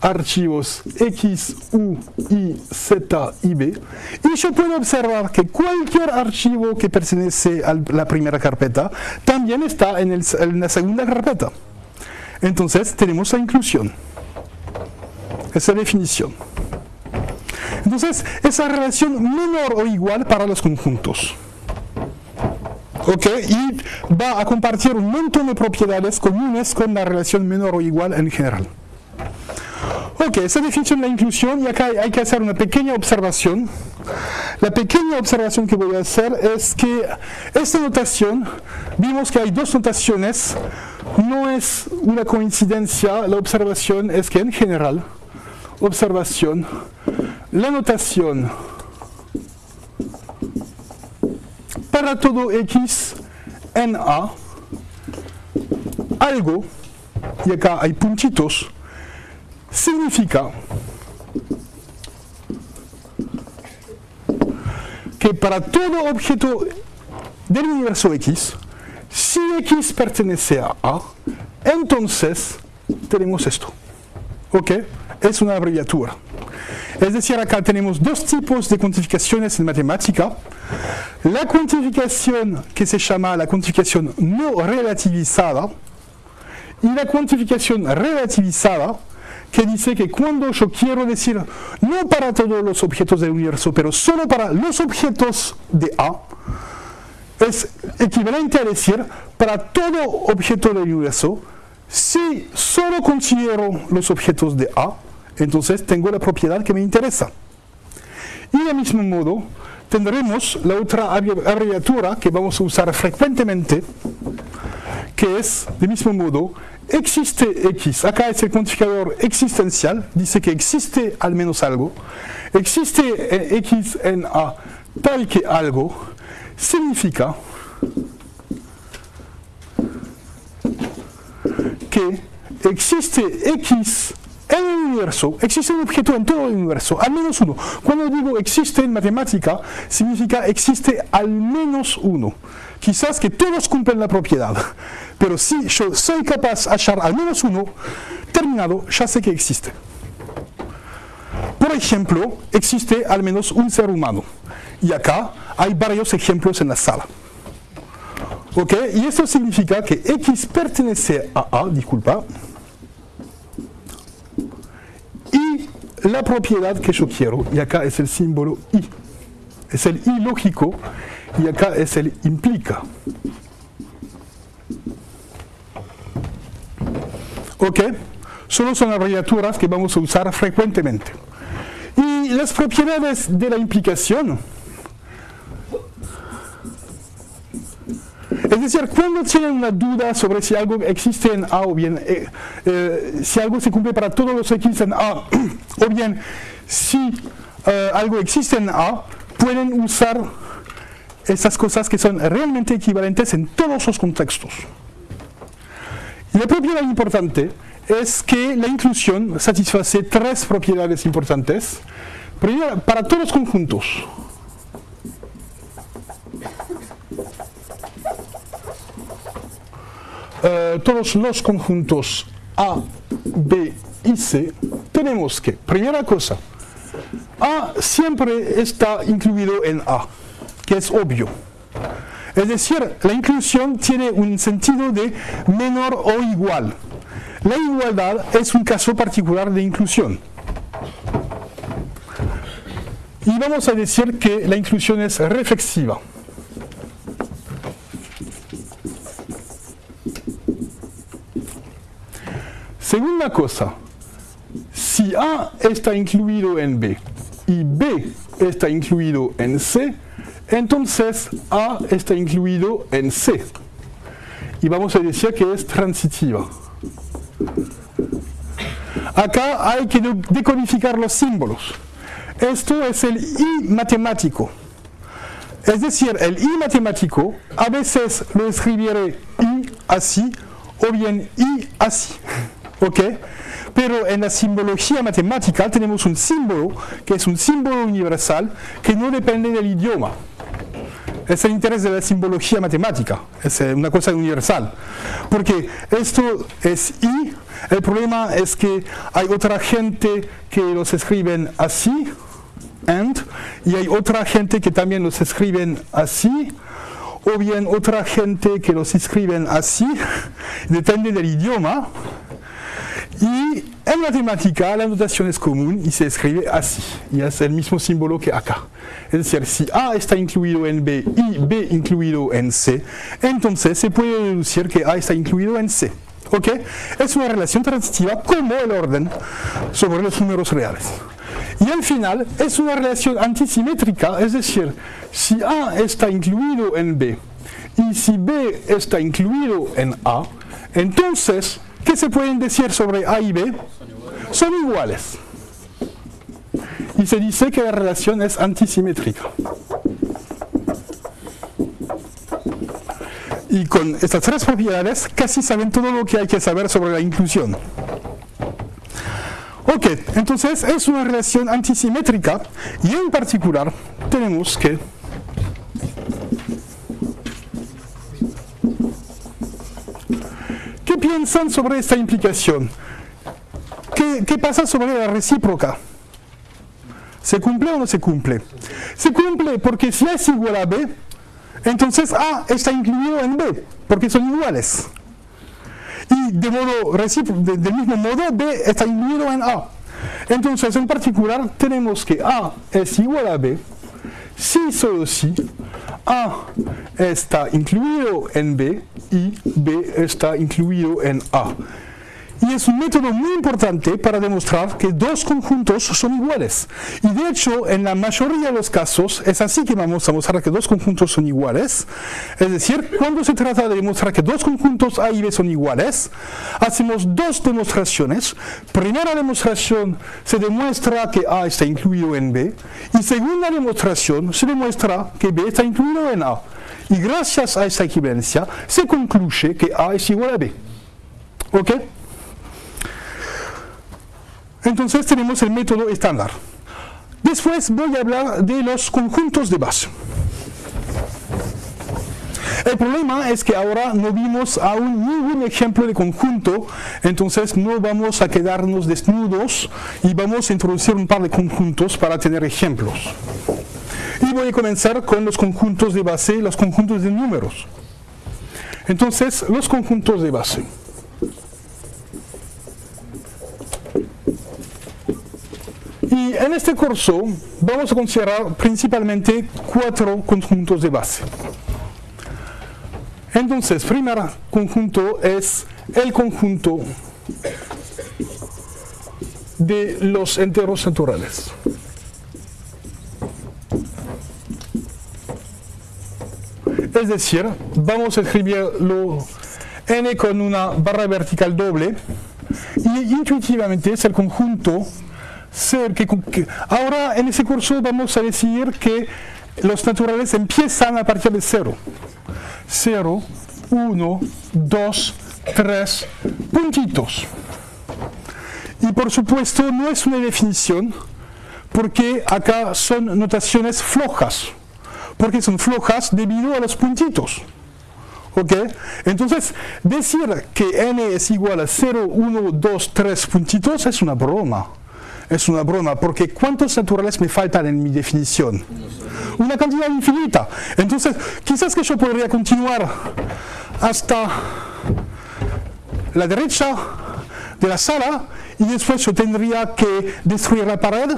archivos X, U, Y, Z y B. Y yo puedo observar que cualquier archivo que pertenece a la primera carpeta también está en la segunda carpeta. Entonces tenemos la inclusión. Esa definición. Entonces, esa relación menor o igual para los conjuntos. ¿Ok? Y va a compartir un montón de propiedades comunes con la relación menor o igual en general. Ok, esa definición de la inclusión, y acá hay, hay que hacer una pequeña observación. La pequeña observación que voy a hacer es que esta notación, vimos que hay dos notaciones, no es una coincidencia, la observación es que en general, observación, la notación para todo x en A, algo, y acá hay puntitos, significa que para todo objeto del universo X, si X pertenece a A, entonces tenemos esto. ¿Ok? Es una abreviatura. Es decir, acá tenemos dos tipos de cuantificaciones en matemática. La cuantificación que se llama la cuantificación no relativizada y la cuantificación relativizada que dice que cuando yo quiero decir no para todos los objetos del universo, pero solo para los objetos de A, es equivalente a decir para todo objeto del universo, si solo considero los objetos de A, entonces tengo la propiedad que me interesa. Y del mismo modo, tendremos la otra abrevi- abreviatura que vamos a usar frecuentemente, que es, de mismo modo, existe X, acá es el cuantificador existencial, dice que existe al menos algo, existe eh, X en A tal que algo, significa que existe X en el universo, existe un objeto en todo el universo, al menos uno. Cuando digo existe en matemática, significa existe al menos uno. Quizás que todos cumplen la propiedad, pero si yo soy capaz de hallar al menos uno, terminado, ya sé que existe. Por ejemplo, existe al menos un ser humano. Y acá hay varios ejemplos en la sala. ¿Ok? Y eso significa que X pertenece a A, disculpa, y la propiedad que yo quiero, y acá es el símbolo I, es el I lógico, y acá es el implica. ¿Ok? Solo son abreviaturas que vamos a usar frecuentemente. Y las propiedades de la implicación, Es decir, cuando tienen una duda sobre si algo existe en A o bien eh, eh, si algo se cumple para todos los X en A, o bien si eh, algo existe en A, pueden usar esas cosas que son realmente equivalentes en todos los contextos. Y la propiedad importante es que la inclusión satisface tres propiedades importantes. Primero, para todos los conjuntos. Eh, todos los conjuntos A, B y C, tenemos que, primera cosa, A siempre está incluido en A, que es obvio. Es decir, la inclusión tiene un sentido de menor o igual. La igualdad es un caso particular de inclusión. Y vamos a decir que la inclusión es reflexiva. Segunda cosa, si A está incluido en B y B está incluido en C, entonces A está incluido en C. Y vamos a decir que es transitiva. Acá hay que decodificar los símbolos. Esto es el I matemático. Es decir, el I matemático a veces lo escribiré I así o bien I así. ¿Ok? Pero en la simbología matemática tenemos un símbolo que es un símbolo universal que no depende del idioma. Es el interés de la simbología matemática, es eh, una cosa universal. Porque esto es I, el problema es que hay otra gente que los escriben así, and, y hay otra gente que también los escriben así, o bien otra gente que los escriben así, depende del idioma, y en matemática la notación es común y se escribe así, y es el mismo símbolo que acá. Es decir, si A está incluido en B y B incluido en C, entonces se puede deducir que A está incluido en C. ¿Ok? Es una relación transitiva como el orden sobre los números reales. Y al final es una relación antisimétrica, es decir, si A está incluido en B y si B está incluido en A, entonces ¿Qué se pueden decir sobre A y B? Son iguales. Y se dice que la relación es antisimétrica. Y con estas tres propiedades casi saben todo lo que hay que saber sobre la inclusión. Ok, entonces es una relación antisimétrica y en particular tenemos que ¿Qué piensan sobre esta implicación? ¿Qué, pasa sobre la recíproca? ¿Se cumple o no se cumple? Se cumple porque si es igual a B, entonces A está incluido en B, porque son iguales. Y de modo del mismo modo, B está incluido en A. Entonces, en particular, tenemos que A es igual a B, si solo si A está incluido en B y B está incluido en A. Y es un método muy importante para demostrar que dos conjuntos son iguales. Y de hecho, en la mayoría de los casos, es así que vamos a mostrar que dos conjuntos son iguales. Es decir, cuando se trata de demostrar que dos conjuntos A y B son iguales, hacemos dos demostraciones. Primera demostración, se demuestra que A está incluido en B. Y segunda demostración, se demuestra que B está incluido en A. Y gracias a esta equivalencia, se concluye que A es igual a B. ¿Ok? Entonces tenemos el método estándar. Después voy a hablar de los conjuntos de base. El problema es que ahora no vimos aún ningún ejemplo de conjunto, entonces no vamos a quedarnos desnudos y vamos a introducir un par de conjuntos para tener ejemplos. Y voy a comenzar con los conjuntos de base los conjuntos de números. Entonces, los conjuntos de base. Y en este curso vamos a considerar principalmente cuatro conjuntos de base. Entonces, primer conjunto es el conjunto de los enteros naturales. Es decir, vamos a escribirlo n con una barra vertical doble y intuitivamente es el conjunto ser que, ahora en ese curso vamos a decir que los naturales empiezan a partir de cero. 0, 1, 2, 3, puntitos. Y por supuesto no es una definición porque acá son notaciones flojas. Porque son flojas debido a los puntitos. ¿Ok? Entonces, decir que n es igual a 0, 1, 2, 3 puntitos es una broma. Es una broma, porque ¿cuántos naturales me faltan en mi definición? Una cantidad infinita. Entonces, quizás que yo podría continuar hasta la derecha de la sala y después yo tendría que destruir la pared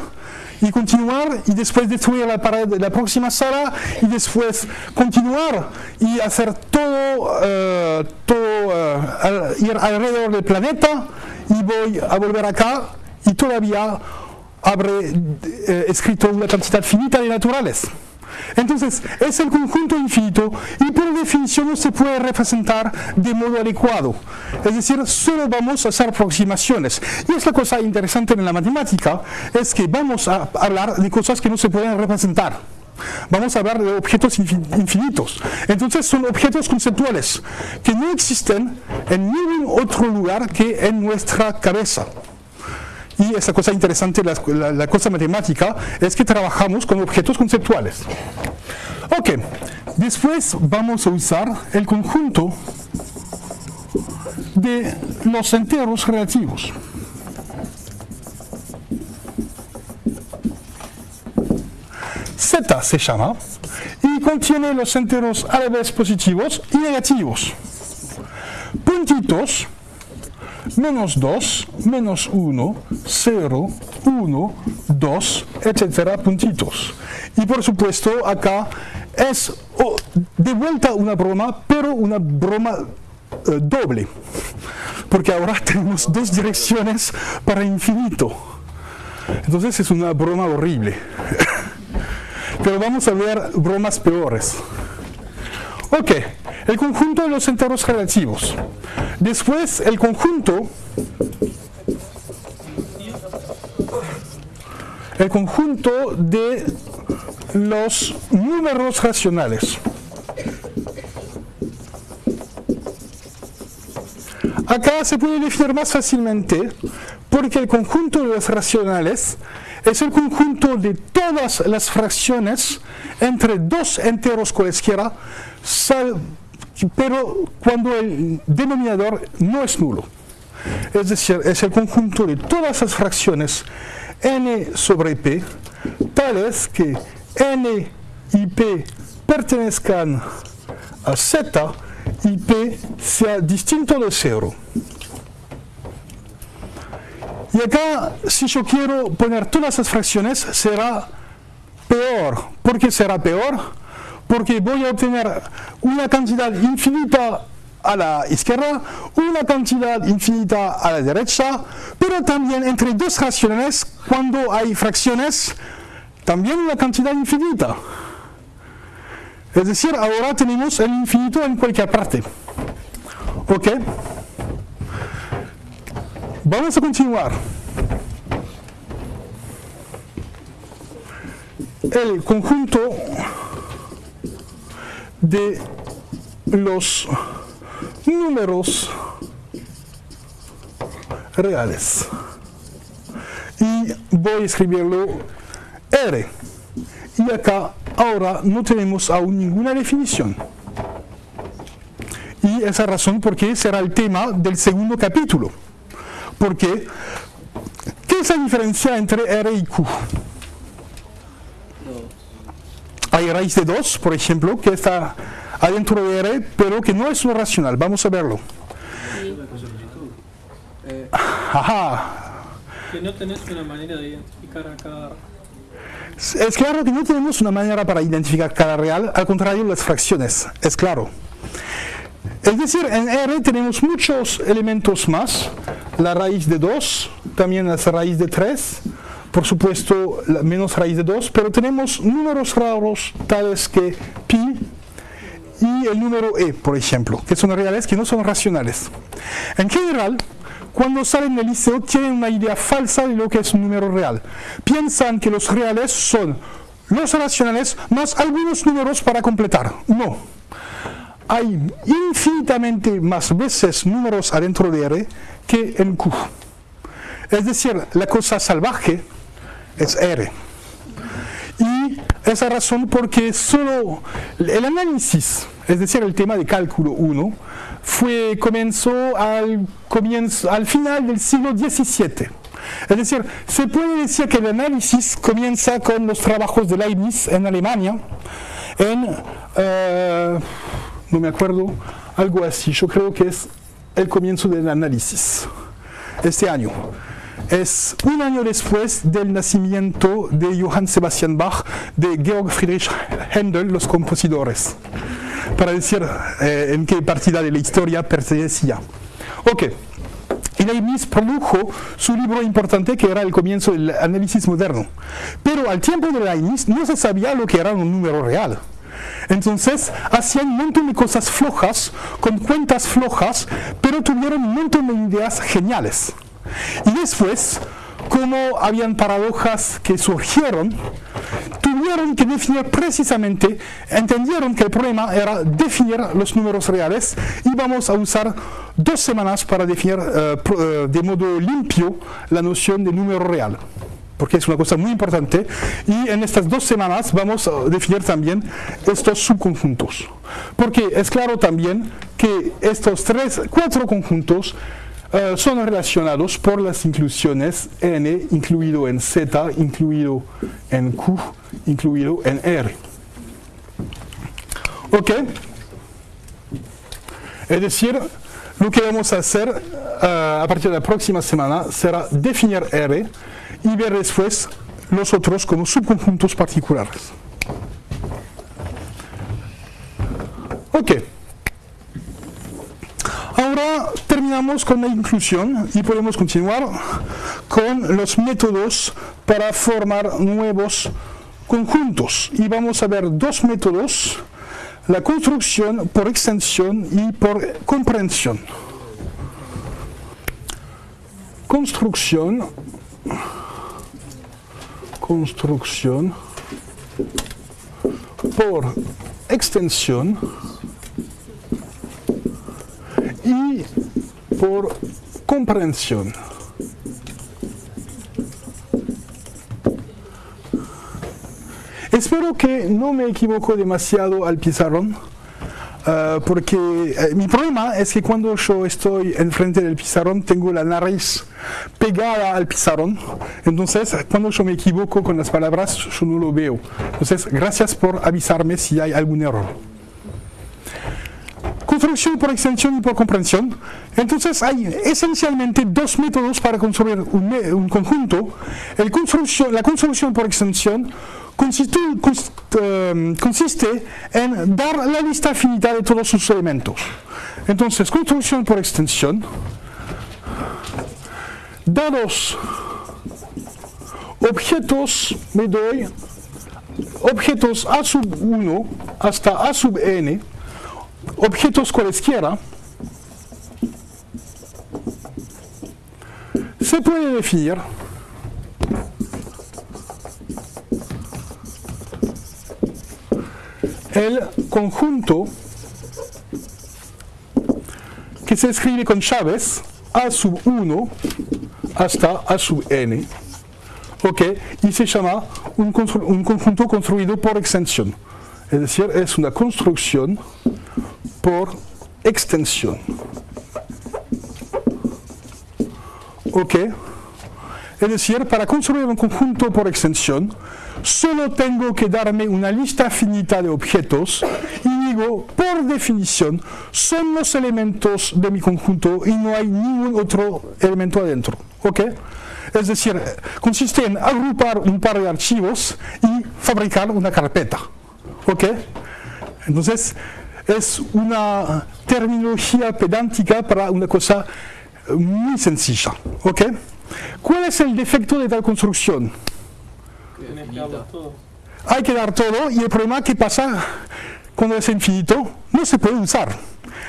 y continuar y después destruir la pared de la próxima sala y después continuar y hacer todo, eh, todo al- ir alrededor del planeta y voy a volver acá y todavía habré eh, escrito una cantidad finita de naturales. Entonces, es el conjunto infinito y por definición no se puede representar de modo adecuado. Es decir, solo vamos a hacer aproximaciones. Y es la cosa interesante en la matemática, es que vamos a hablar de cosas que no se pueden representar. Vamos a hablar de objetos infin- infinitos. Entonces son objetos conceptuales que no existen en ningún otro lugar que en nuestra cabeza. Y esa cosa interesante, la, la- cosa matemática, es que trabajamos con objetos conceptuales. Ok, después vamos a usar el conjunto de los enteros relativos. Z se llama y contiene los enteros a la vez positivos y negativos. Puntitos menos 2, menos 1, 0, 1, 2, etcétera, puntitos. Y por supuesto, acá es oh, de vuelta una broma, pero una broma eh, doble. Porque ahora tenemos dos direcciones para infinito. Entonces es una broma horrible. pero vamos a ver bromas peores. Ok, el conjunto de los enteros relativos. Después, el conjunto, el conjunto de los números racionales. Acá se puede definir más fácilmente porque el conjunto de los racionales es el conjunto de todas las fracciones entre dos enteros cualesquiera, pero cuando el denominador no es nulo. Es decir, es el conjunto de todas las fracciones n sobre p, tales que n y p pertenezcan a z y p sea distinto de cero. Y acá, si yo quiero poner todas las fracciones, será peor. ¿Por qué será peor? Porque voy a obtener una cantidad infinita a la izquierda, una cantidad infinita a la derecha, pero también entre dos racionales, cuando hay fracciones, también una cantidad infinita. Es decir, ahora tenemos el infinito en cualquier parte. ¿Ok? Vamos a continuar. El conjunto de los números reales. Y voy a escribirlo R. Y acá ahora no tenemos aún ninguna definición. Y esa razón porque será el tema del segundo capítulo. Porque, ¿qué es la diferencia entre R y Q? Hay raíz de 2, por ejemplo, que está adentro de R, pero que no es lo racional. Vamos a verlo. Ajá. Que no tenés una manera de identificar a cada... Es claro que no tenemos una manera para identificar cada real, al contrario, las fracciones, es claro. Es decir, en R tenemos muchos elementos más, la raíz de 2, también la raíz de 3, por supuesto la menos raíz de 2, pero tenemos números raros tales que pi y el número e, por ejemplo, que son reales que no son racionales. En general, cuando salen del liceo tienen una idea falsa de lo que es un número real. Piensan que los reales son los racionales más algunos números para completar. No. Hay infinitamente más veces números adentro de R que en Q. Es decir, la cosa salvaje es R. Y esa razón porque solo el análisis, es decir, el tema de cálculo 1, fue, comenzó al, comienzo, al final del siglo XVII. Es decir, se puede decir que el análisis comienza con los trabajos de Leibniz en Alemania, en, eh, no me acuerdo, algo así, yo creo que es el comienzo del análisis, este año. Es un año después del nacimiento de Johann Sebastian Bach, de Georg Friedrich Händel, los compositores para decir eh, en qué partida de la historia pertenecía. Ok. Y Leibniz produjo su libro importante que era el comienzo del análisis moderno. Pero al tiempo de Leibniz no se sabía lo que era un número real. Entonces hacían un montón de cosas flojas, con cuentas flojas, pero tuvieron un montón de ideas geniales. Y después, como habían paradojas que surgieron, tuvieron que definir precisamente, entendieron que el problema era definir los números reales y vamos a usar dos semanas para definir eh, de modo limpio la noción de número real porque es una cosa muy importante. Y en estas dos semanas vamos a definir también estos subconjuntos porque es claro también que estos tres, cuatro conjuntos eh, son relacionados por las inclusiones n incluido en z, incluido en q, incluido en r. ¿Ok? Es decir, lo que vamos a hacer eh, a partir de la próxima semana será definir R y ver después los otros como subconjuntos particulares. Ok. Ahora terminamos con la inclusión y podemos continuar con los métodos para formar nuevos conjuntos. Y vamos a ver dos métodos, la construcción por extensión y por comprensión. Construcción, construcción por extensión y por comprensión. Espero que no me equivoco demasiado al pizarrón, eh, porque eh, mi problema es que cuando yo estoy enfrente del pizarrón tengo la nariz pegada al pizarrón, entonces cuando yo me equivoco con las palabras yo no lo veo. Entonces, gracias por avisarme si hay algún error construcción por extensión y por comprensión. Entonces hay esencialmente dos métodos para construir un, conjunto. La construcción por extensión consiste, cons- consiste en dar la lista finita de todos sus elementos. Entonces, construcción por extensión. Dados objetos, me doy objetos A sub 1 hasta A sub n, objetos cualesquiera, se puede definir el conjunto que se escribe con llaves A sub 1 hasta A sub n, ok, y se llama un conjunto construido por extensión. Es decir, es una construcción por extensión. Ok. Es decir, para construir un conjunto por extensión, solo tengo que darme una lista finita de objetos y digo, por definición, son los elementos de mi conjunto y no hay ningún otro elemento adentro. ¿Ok? Es decir, consiste en agrupar un par de archivos y fabricar una carpeta. ¿Ok? Entonces, es una terminología pedántica para una cosa muy sencilla. ¿Ok? ¿Cuál es el defecto de tal construcción? Hay que dar todo y el problema que pasa cuando es infinito no se puede usar.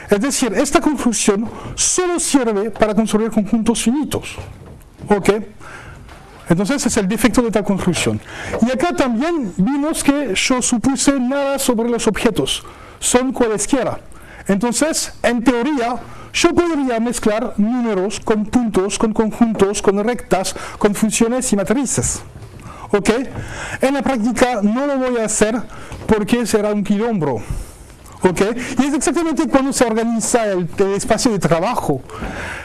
Es decir, esta construcción solo sirve para construir conjuntos finitos. ¿Ok? Entonces es el defecto de tal construcción. Y acá también vimos que yo supuse nada sobre los objetos. Son cualesquiera. Entonces, en teoría, yo podría mezclar números con puntos, con conjuntos, con rectas, con funciones y matrices. ¿Ok? En la práctica no lo voy a hacer porque será un quilombo. ¿Ok? Y es exactamente cuando se organiza el, espacio de trabajo.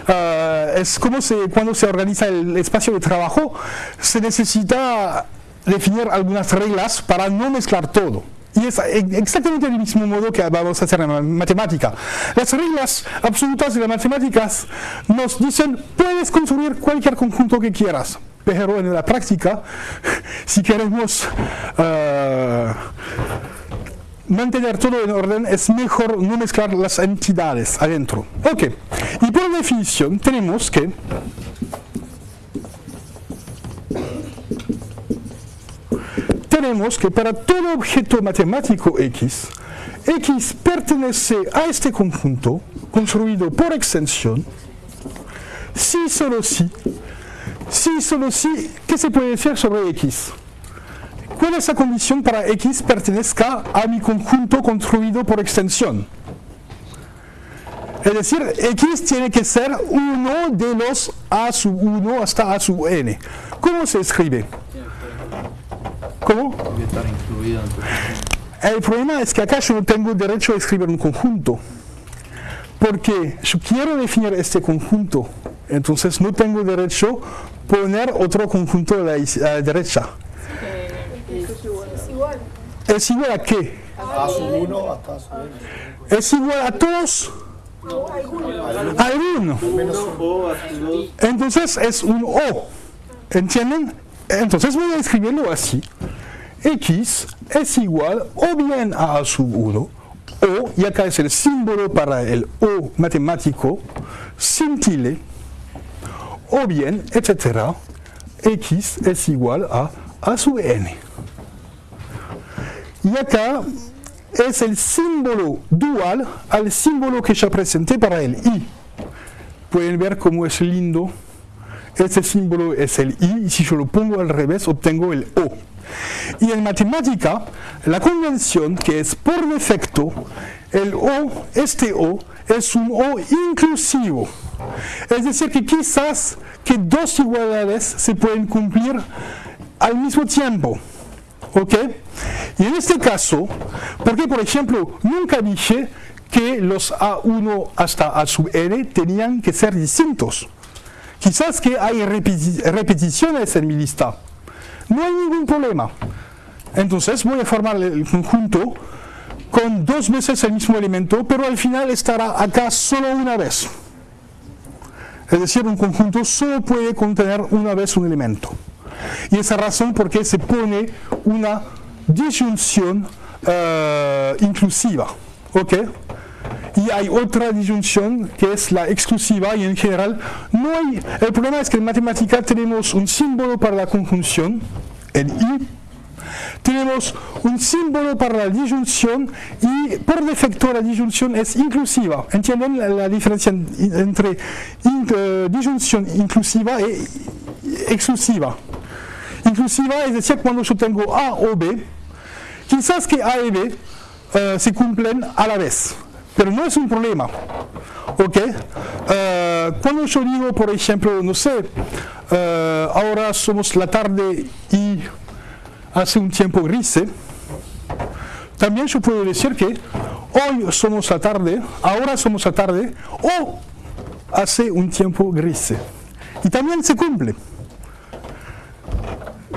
Ah, es como se, cuando se organiza el espacio de trabajo, se necesita definir algunas reglas para no mezclar todo. Y es exactamente del mismo modo que vamos a hacer en matemática. Las reglas absolutas de las matemáticas nos dicen, puedes construir cualquier conjunto que quieras, pero en la práctica, si queremos ah, mantener todo en orden, es mejor no mezclar las entidades adentro. Ok, y por definición tenemos que tenemos que para todo objeto matemático X, X pertenece a este conjunto construido por extensión, si solo si, si solo si, ¿qué se puede decir sobre X? ¿Cuál es la condición para X pertenezca a mi conjunto construido por extensión? Es decir, X tiene que ser uno de los A sub 1 hasta A sub n. ¿Cómo se escribe? ¿Cómo? El problema es que acá yo no tengo derecho a escribir un conjunto. Porque yo quiero definir este conjunto. Entonces no tengo derecho a poner otro conjunto a a la derecha. ¿Es igual a qué? A sub 1 hasta sub n. Es igual a todos. Alguno. Entonces es un O. ¿Entienden? Entonces voy a escribirlo así. X es igual o bien a A sub 1 o, y acá es el símbolo para el O matemático, sin tilde, o bien, etcétera, X es igual a A sub n. Y acá es el símbolo dual al símbolo que ya presenté para el i. Pueden ver cómo es lindo. Ese símbolo es el i y si yo lo pongo al revés obtengo el o. Y en matemática, la convención que es por defecto, el o, este o, es un o inclusivo. Es decir, que quizás que dos igualdades se pueden cumplir al mismo tiempo. ¿Ok? Y en este caso, porque por ejemplo, nunca dije que los A1 hasta A sub n tenían que ser distintos. Quizás que hay repeti- repeticiones en mi lista. No hay ningún problema. Entonces voy a formar el conjunto con dos veces el mismo elemento, pero al final estará acá solo una vez. Es decir, un conjunto solo puede contener una vez un elemento. Y esa razón por qué se pone una disyunción eh, inclusiva. ¿Ok? y hay otra disyunción que es la exclusiva y en general no el problema es que en matemática tenemos un símbolo para la conjunción, el i, tenemos un símbolo para la disyunción y por defecto la disyunción es inclusiva. ¿Entienden la, diferencia entre eh, disyunción inclusiva y exclusiva? Inclusiva es decir, cuando yo tengo A o B, quizás que A y B eh, se cumplen a la vez, pero no es un problema. ¿Ok? Eh, cuando yo digo, por ejemplo, no sé, ahora somos la tarde y hace un tiempo gris. También yo puedo decir que hoy somos la tarde, ahora somos la tarde, o hace un tiempo gris. Y también se cumple.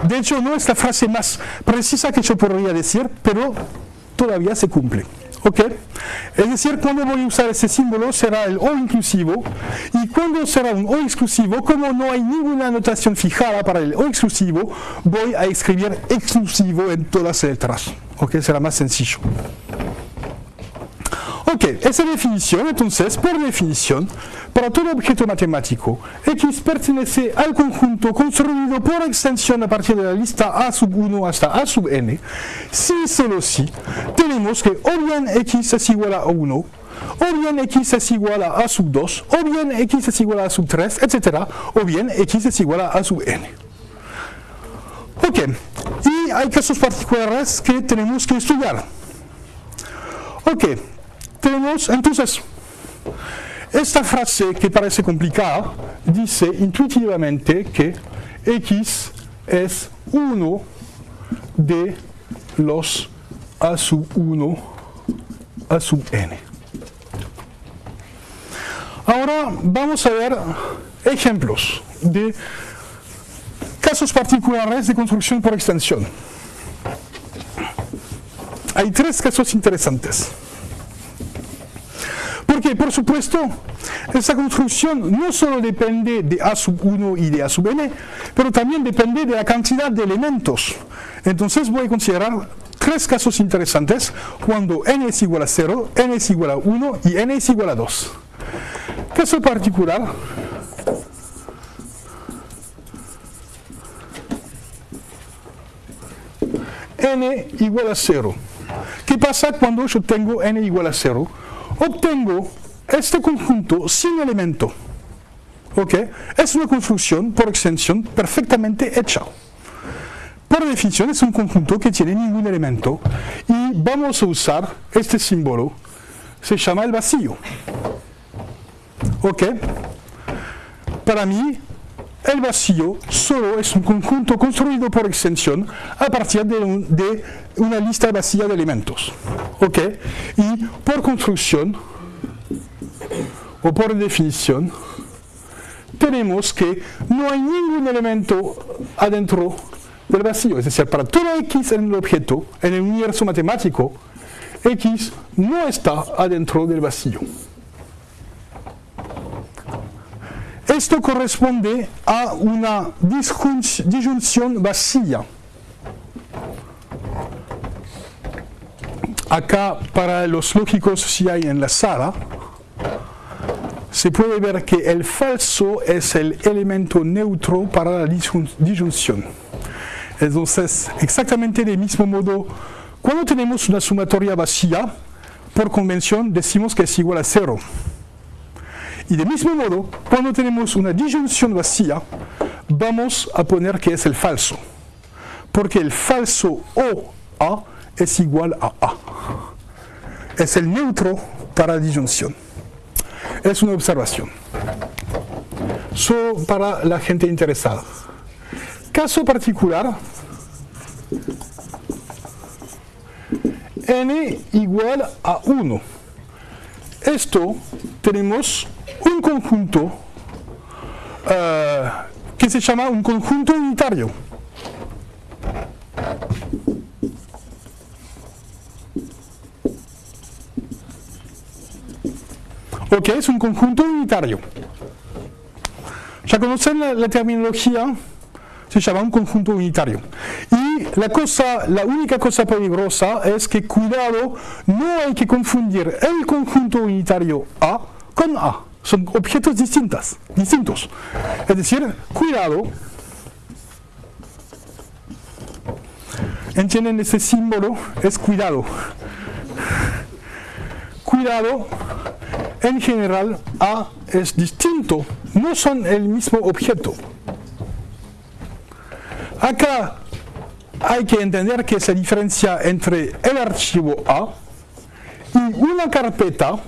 De hecho, no es la frase más precisa que yo podría decir, pero todavía se cumple. ¿Ok? Es decir, cuando voy a usar ese símbolo será el O inclusivo y cuando será un O exclusivo, como no hay ninguna notación fijada para el O exclusivo, voy a escribir exclusivo en todas las letras. ¿Ok? Será más sencillo. Ok, esa definición, entonces, por definición, para todo objeto matemático, X pertenece al conjunto construido por extensión a partir de la lista A sub 1 hasta A sub n, si solo si tenemos que o bien X es igual a 1, o bien X es igual a A sub 2, o bien X es igual a A sub 3, etc., o bien X es igual a A sub n. Ok, y hay casos particulares que tenemos que estudiar. Ok, tenemos entonces esta frase que parece complicada dice intuitivamente que x es uno de los a sub 1 a sub n. Ahora vamos a ver ejemplos de casos particulares de construcción por extensión. Hay tres casos interesantes. Porque, por supuesto, esa construcción no solo depende de A sub 1 y de A sub n, pero también depende de la cantidad de elementos. Entonces voy a considerar tres casos interesantes cuando n es igual a 0, n es igual a 1 y n es igual a 2. Caso particular, n igual a 0. ¿Qué pasa cuando yo tengo n igual a 0? Obtengo este conjunto sin elemento. ¿Ok? Es una construcción por extensión perfectamente hecha. Por definición es un conjunto que tiene ningún elemento y vamos a usar este símbolo, se llama el vacío. ¿Ok? Para mí, el vacío solo es un conjunto construido por extensión a partir de, de una lista vacía de elementos. ¿Ok? Y por construcción, o por definición, tenemos que no hay ningún elemento adentro del vacío. Es decir, para todo x en el objeto, en el universo matemático, x no está adentro del vacío. Esto corresponde a una disyunción vacía. Acá para los lógicos si hay en la sala, se puede ver que el falso es el elemento neutro para la disyunción. Entonces, exactamente del mismo modo, cuando tenemos una sumatoria vacía, por convención decimos que es igual a cero. Y del mismo modo, cuando tenemos una disyunción vacía, vamos a poner que es el falso. Porque el falso o A es igual a A. Es el neutro para la disyunción. Es una observación. Solo para la gente interesada. Caso particular, n igual a 1. Esto tenemos un conjunto uh, que se llama un conjunto unitario. Ok, es un conjunto unitario. Ya conocen la, terminología, se llama un conjunto unitario. Y la, cosa, la única cosa peligrosa es que cuidado, no hay que confundir el conjunto unitario A con A. Son objetos distintas, distintos. Es decir, cuidado. ¿Entienden ese símbolo? Es cuidado. Cuidado, en general A es distinto, no son el mismo objeto. Acá hay que entender que se diferencia entre el archivo A y una carpeta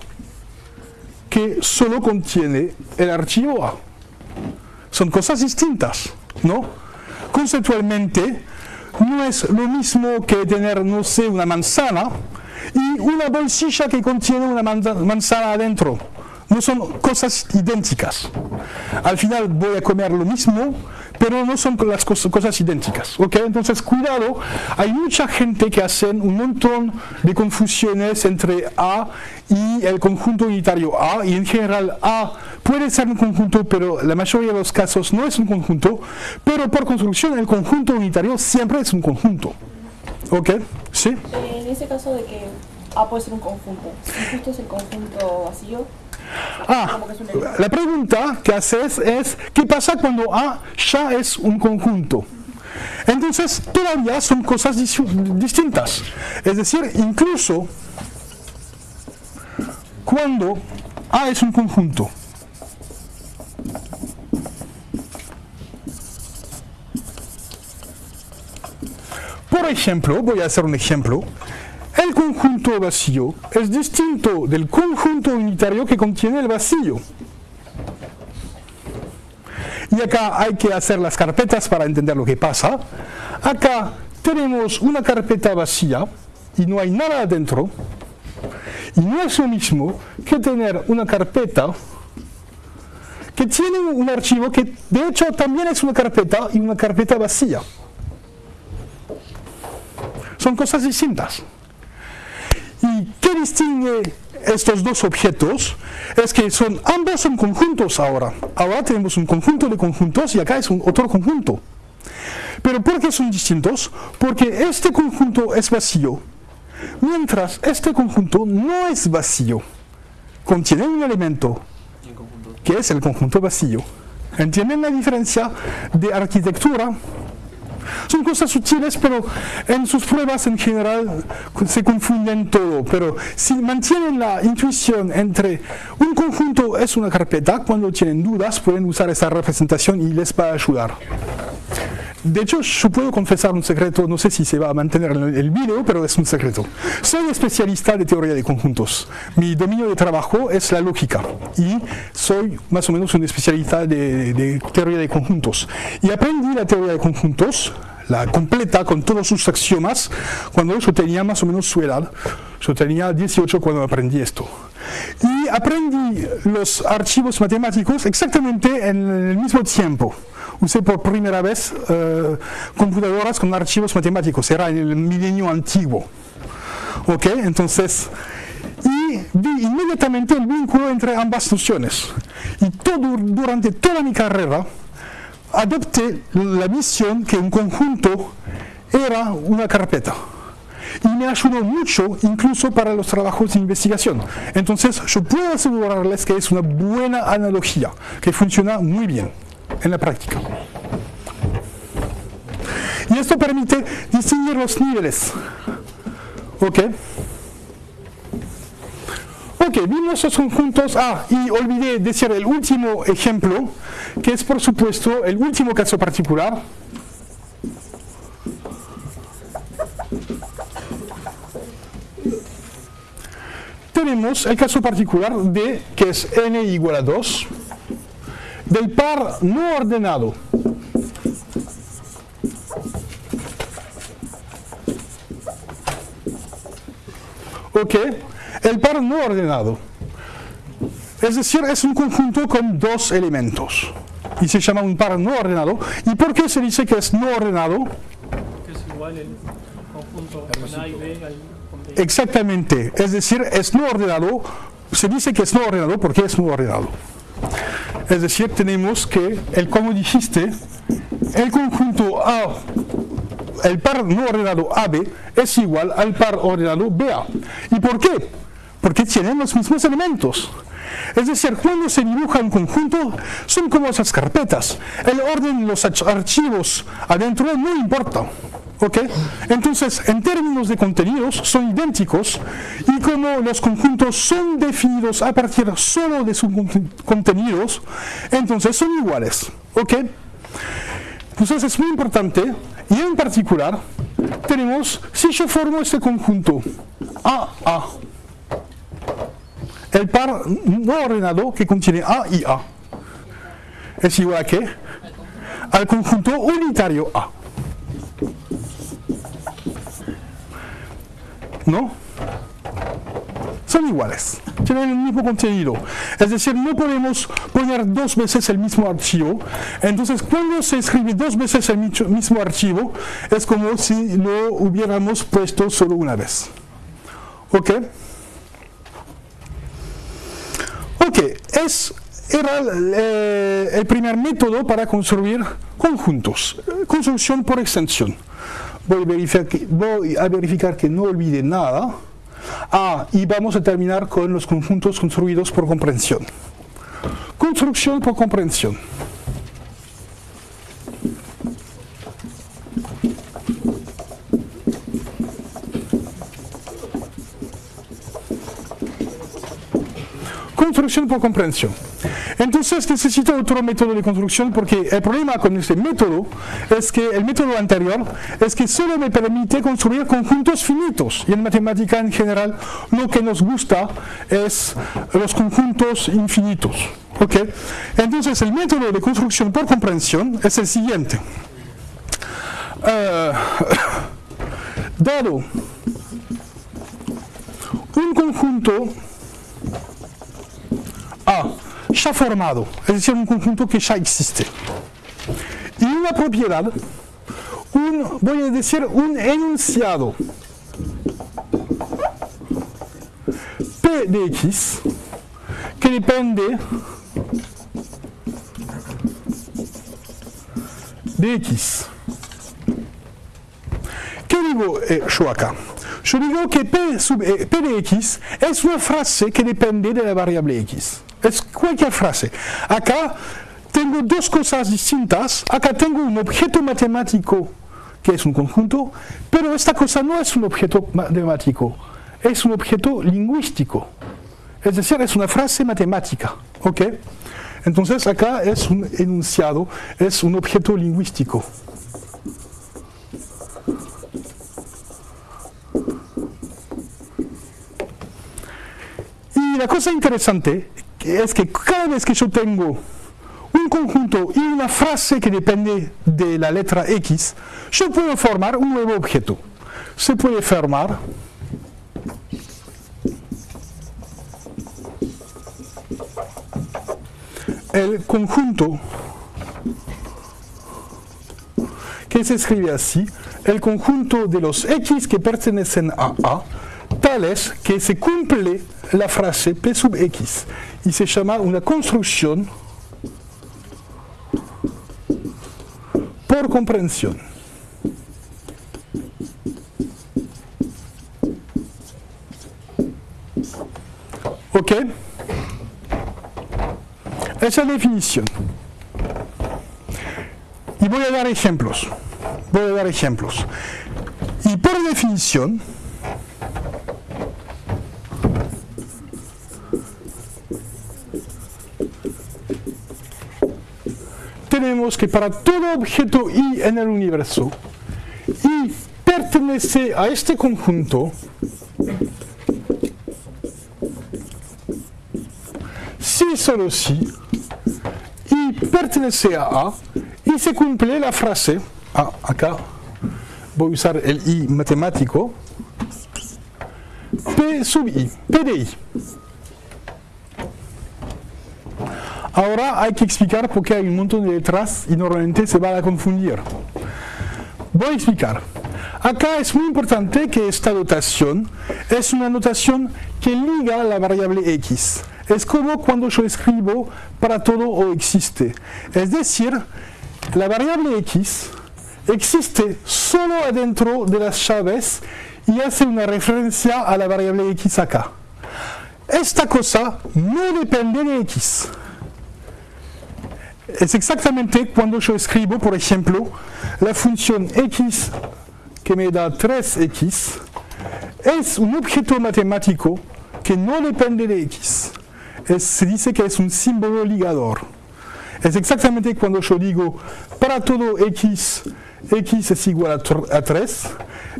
que solo contiene el archivo A. Son cosas distintas, ¿no? Conceptualmente, no es lo mismo que tener, no sé, una manzana y una bolsilla que contiene una manzana adentro. No son cosas idénticas. Al final voy a comer lo mismo, pero no son las cosas, idénticas. ¿ok? Entonces, cuidado, hay mucha gente que hacen un montón de confusiones entre A y el conjunto unitario A, y en general A puede ser un conjunto, pero la mayoría de los casos no es un conjunto, pero por construcción el conjunto unitario siempre es un conjunto. ¿Ok? ¿Sí? Eh, en ese caso de que A puede ser un conjunto, si justo es el conjunto vacío, Ah, la pregunta que haces es, ¿qué pasa cuando A ya es un conjunto? Entonces, todavía son cosas distintas. Es decir, incluso cuando A es un conjunto, por ejemplo, voy a hacer un ejemplo, el conjunto vacío es distinto del conjunto unitario que contiene el vacío. Y acá hay que hacer las carpetas para entender lo que pasa. Acá tenemos una carpeta vacía y no hay nada adentro. Y no es lo mismo que tener una carpeta que tiene un archivo que de hecho también es una carpeta y una carpeta vacía. Son cosas distintas. ¿Y qué distingue estos dos objetos? Es que son, ambos son conjuntos ahora. Ahora tenemos un conjunto de conjuntos y acá es otro conjunto. ¿Pero por qué son distintos? Porque este conjunto es vacío, mientras este conjunto no es vacío. Contiene un elemento, que es el conjunto vacío. ¿Entienden la diferencia de arquitectura? Son cosas sutiles, pero en sus pruebas en general se confunden todo. Pero si mantienen la intuición entre un conjunto es una carpeta, cuando tienen dudas pueden usar esa representación y les va a ayudar. De hecho, yo puedo confesar un secreto, no sé si se va a mantener en el video, pero es un secreto. Soy especialista de teoría de conjuntos. Mi dominio de trabajo es la lógica y soy más o menos un especialista de, de teoría de conjuntos. Y aprendí la teoría de conjuntos, la completa con todos sus axiomas, cuando yo tenía más o menos su edad. Yo tenía 18 cuando aprendí esto. Y aprendí los archivos matemáticos exactamente en el mismo tiempo usé por primera vez eh, computadoras con archivos matemáticos, era en el milenio antiguo. ¿Ok? Entonces, y vi inmediatamente el vínculo entre ambas nociones. Y todo, durante toda mi carrera adopté la visión que un conjunto era una carpeta. Y me ayudó mucho incluso para los trabajos de investigación. Entonces yo puedo asegurarles que es una buena analogía, que funciona muy bien en la práctica. Y esto permite distinguir los niveles. ¿Ok? Ok, vimos los conjuntos. Ah, y olvidé decir el último ejemplo, que es por supuesto el último caso particular. Tenemos el caso particular de que es n igual a 2 del par no ordenado. ¿Ok? El par no ordenado. Es decir, es un conjunto con dos elementos. Y se llama un par no ordenado. ¿Y por qué se dice que es no ordenado? Que es igual el conjunto con A y B al con B. Exactamente. Es decir, es no ordenado. Se dice que es no ordenado porque es no ordenado. Es decir, tenemos que, el, como dijiste, el conjunto A el par no ordenado AB es igual al par ordenado BA. ¿Y por qué? Porque tienen los mismos elementos. Es decir, cuando se dibuja un conjunto, son como esas carpetas. El orden de los archivos adentro no importa. ¿ok? Entonces, en términos de contenidos, son idénticos y como los conjuntos son definidos a partir solo de sus contenidos, entonces son iguales. ¿ok? Entonces es muy importante y en particular tenemos, si yo formo este conjunto AA, el par no ordenado que contiene A y A es igual a qué? Al conjunto unitario A. ¿No? Son iguales, tienen el mismo contenido. Es decir, no podemos poner dos veces el mismo archivo. Entonces, cuando se escribe dos veces el mismo archivo, es como si lo hubiéramos puesto solo una vez. ¿Ok? Ok, es, era el, eh, el primer método para construir conjuntos, construcción por extensión. Voy a verificar que, voy a verificar que no olvide nada. Ah, y vamos a terminar con los conjuntos construidos por comprensión. Construcción por comprensión. Construcción por comprensión. Entonces necesito otro método de construcción porque el problema con este método es que el método anterior es que solo me permite construir conjuntos finitos y en matemática en general lo que nos gusta es los conjuntos infinitos. ¿ok? Entonces el método de construcción por comprensión es el siguiente. Eh, dado un conjunto A ya formado, es decir, un conjunto que ya existe. Y una propiedad, un, voy a decir, un enunciado P de X que depende de X. ¿Qué digo eh, yo acá? Yo digo que P, P de X es una frase que depende de la variable X. Es cualquier frase. Acá tengo dos cosas distintas. Acá tengo un objeto matemático que es un conjunto, pero esta cosa no es un objeto matemático, es un objeto lingüístico. Es decir, es una frase matemática. ¿ok? Entonces acá es un enunciado, es un objeto lingüístico. Y la cosa interesante es que cada vez que yo tengo un conjunto y una frase que depende de la letra X, yo puedo formar un nuevo objeto. Se puede formar el conjunto que se escribe así, el conjunto de los X que pertenecen a A, tales que se cumple la frase P sub X y se llama una construcción por comprensión. ¿Ok? Esa definición. Y voy a dar ejemplos. Voy a dar ejemplos. Y por definición, tenemos que para todo objeto I en el universo, I pertenece a este conjunto si solo si I pertenece a A y se cumple la frase, ah, acá voy a usar el I matemático, P sub I, P de I. Ahora hay que explicar por qué hay un montón de letras y normalmente se va a confundir. Voy a explicar. Acá es muy importante que esta notación es una notación que liga la variable x. Es como cuando yo escribo para todo o existe. Es decir, la variable x existe solo adentro de las llaves y hace una referencia a la variable x acá. Esta cosa no depende de x. Es exactamente cuando yo escribo, por ejemplo, la función x que me da 3x, es un objeto matemático que no depende de x. se dice que es un símbolo ligador. Es exactamente cuando yo digo, para todo x, x es igual a, a 3,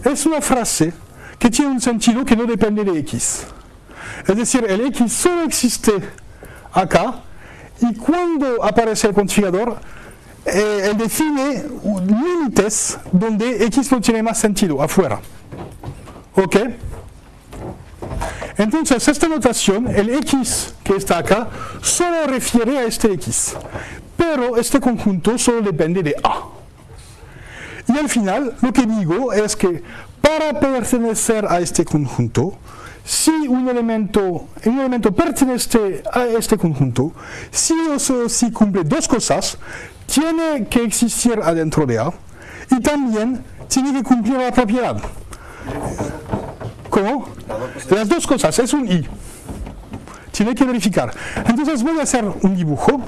es una frase que tiene un sentido que no depende de x. Es decir, el x solo existe acá y cuando aparece el configurador, eh, él define límites donde x no tiene más sentido, afuera. ¿Ok? Entonces, esta notación, el x que está acá, solo refiere a este x. Pero este conjunto solo depende de A. Y al final, lo que digo es que para pertenecer a este conjunto, si un elemento, un elemento pertenece a este conjunto, si o si cumple dos cosas, tiene que existir adentro de A y también tiene que cumplir la propiedad. ¿Cómo? Las dos cosas, es un i. Tiene que verificar. Entonces voy a hacer un dibujo.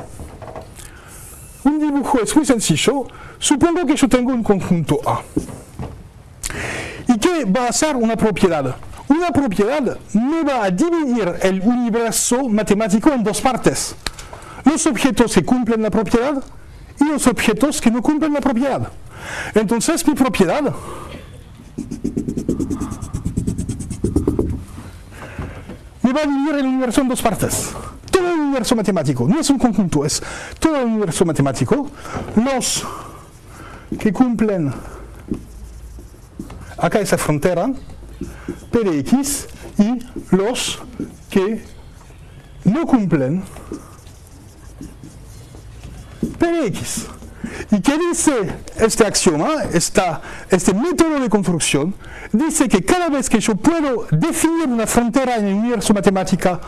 Un dibujo es muy sencillo. Supongo que yo tengo un conjunto A. ¿Y qué va a ser una propiedad? Una propiedad no va a dividir el universo matemático en dos partes. Los objetos que cumplen la propiedad y los objetos que no cumplen la propiedad. Entonces mi propiedad me va a dividir el universo en dos partes. Todo el universo matemático, no es un conjunto, es todo el universo matemático. Los que cumplen acá esa frontera, P de X, y los que no cumplen P de X. ¿Y qué dice este axioma, este método de construcción? Dice que cada vez que yo puedo definir una frontera en el universo matemático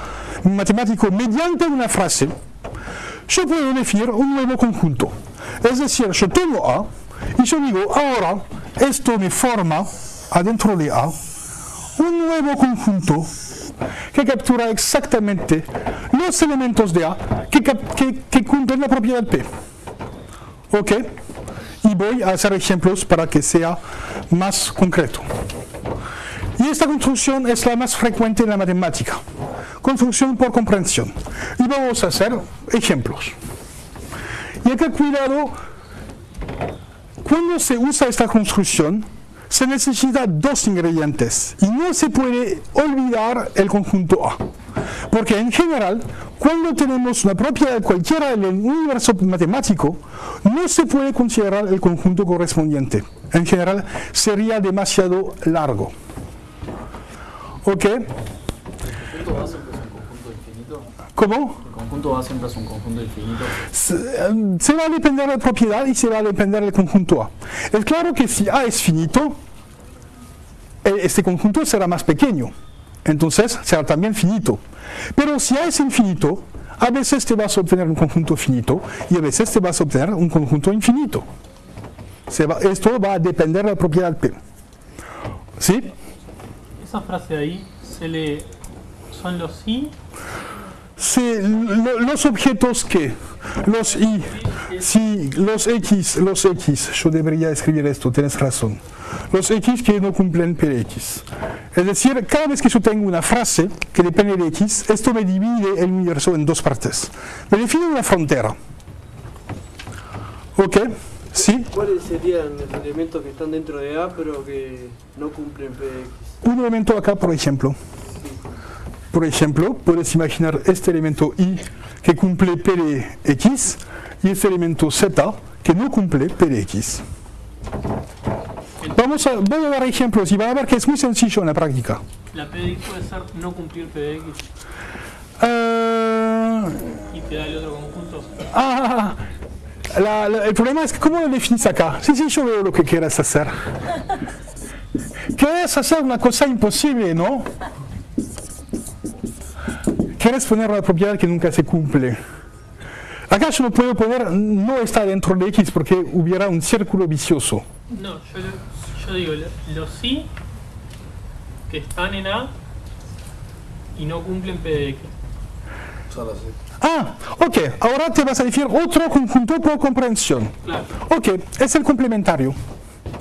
mediante una frase, yo puedo definir un nuevo conjunto. Es decir, yo tengo A y yo digo, ahora esto me forma adentro de A un nuevo conjunto que captura exactamente los elementos de A que, que cumplen la propiedad P. ¿Ok? Y voy a hacer ejemplos para que sea más concreto. Y esta construcción es la más frecuente en la matemática. Construcción por comprensión. Y vamos a hacer ejemplos. Y acá cuidado, cuando se usa esta construcción, se necesitan dos ingredientes y no se puede olvidar el conjunto A. Porque en general, cuando tenemos una propiedad cualquiera en el universo matemático, no se puede considerar el conjunto correspondiente. En general, sería demasiado largo. ¿Ok? ¿Cómo? ¿El conjunto A siempre es un conjunto infinito? Se, se, va a depender de la propiedad y se va a depender del conjunto A. Es claro que si A es finito, este conjunto será más pequeño. Entonces será también finito. Pero si A es infinito, a veces te vas a obtener un conjunto finito y a veces te vas a obtener un conjunto infinito. esto va a depender de la propiedad P. ¿Sí? Esa frase ahí se le son los i los objetos que, los y, si los x, los x, yo debería escribir esto, tienes razón, los x que no cumplen x. Es decir, cada vez que yo tengo una frase que depende de x, esto me divide el universo en dos partes. Me define una frontera. ¿Ok? ¿Sí? ¿Cuáles serían los elementos que están dentro de A pero que no cumplen px? Un elemento acá, por ejemplo. Por ejemplo, puedes imaginar este elemento i que cumple P de x y este elemento z que no cumple P de x. Vamos a, voy a dar ejemplos y van a ver que es muy sencillo en la práctica. ¿La P de x puede ser no cumplir P de x? Uh, ¿Y te da el otro conjunto? Ah, la, la, el problema es que ¿cómo lo definís acá? Sí, sí, yo veo lo que quieres hacer. Quieres hacer una cosa imposible, ¿no? Quieres poner una propiedad que nunca se cumple. Acá yo no puedo poner no está dentro de X porque hubiera un círculo vicioso. No, yo, yo digo, lo- los sí que están en A y no cumplen PDX. Solo así. Ah, ok, ahora te vas a decir otro conjunto por comprensión. Claro. Ok, es el complementario.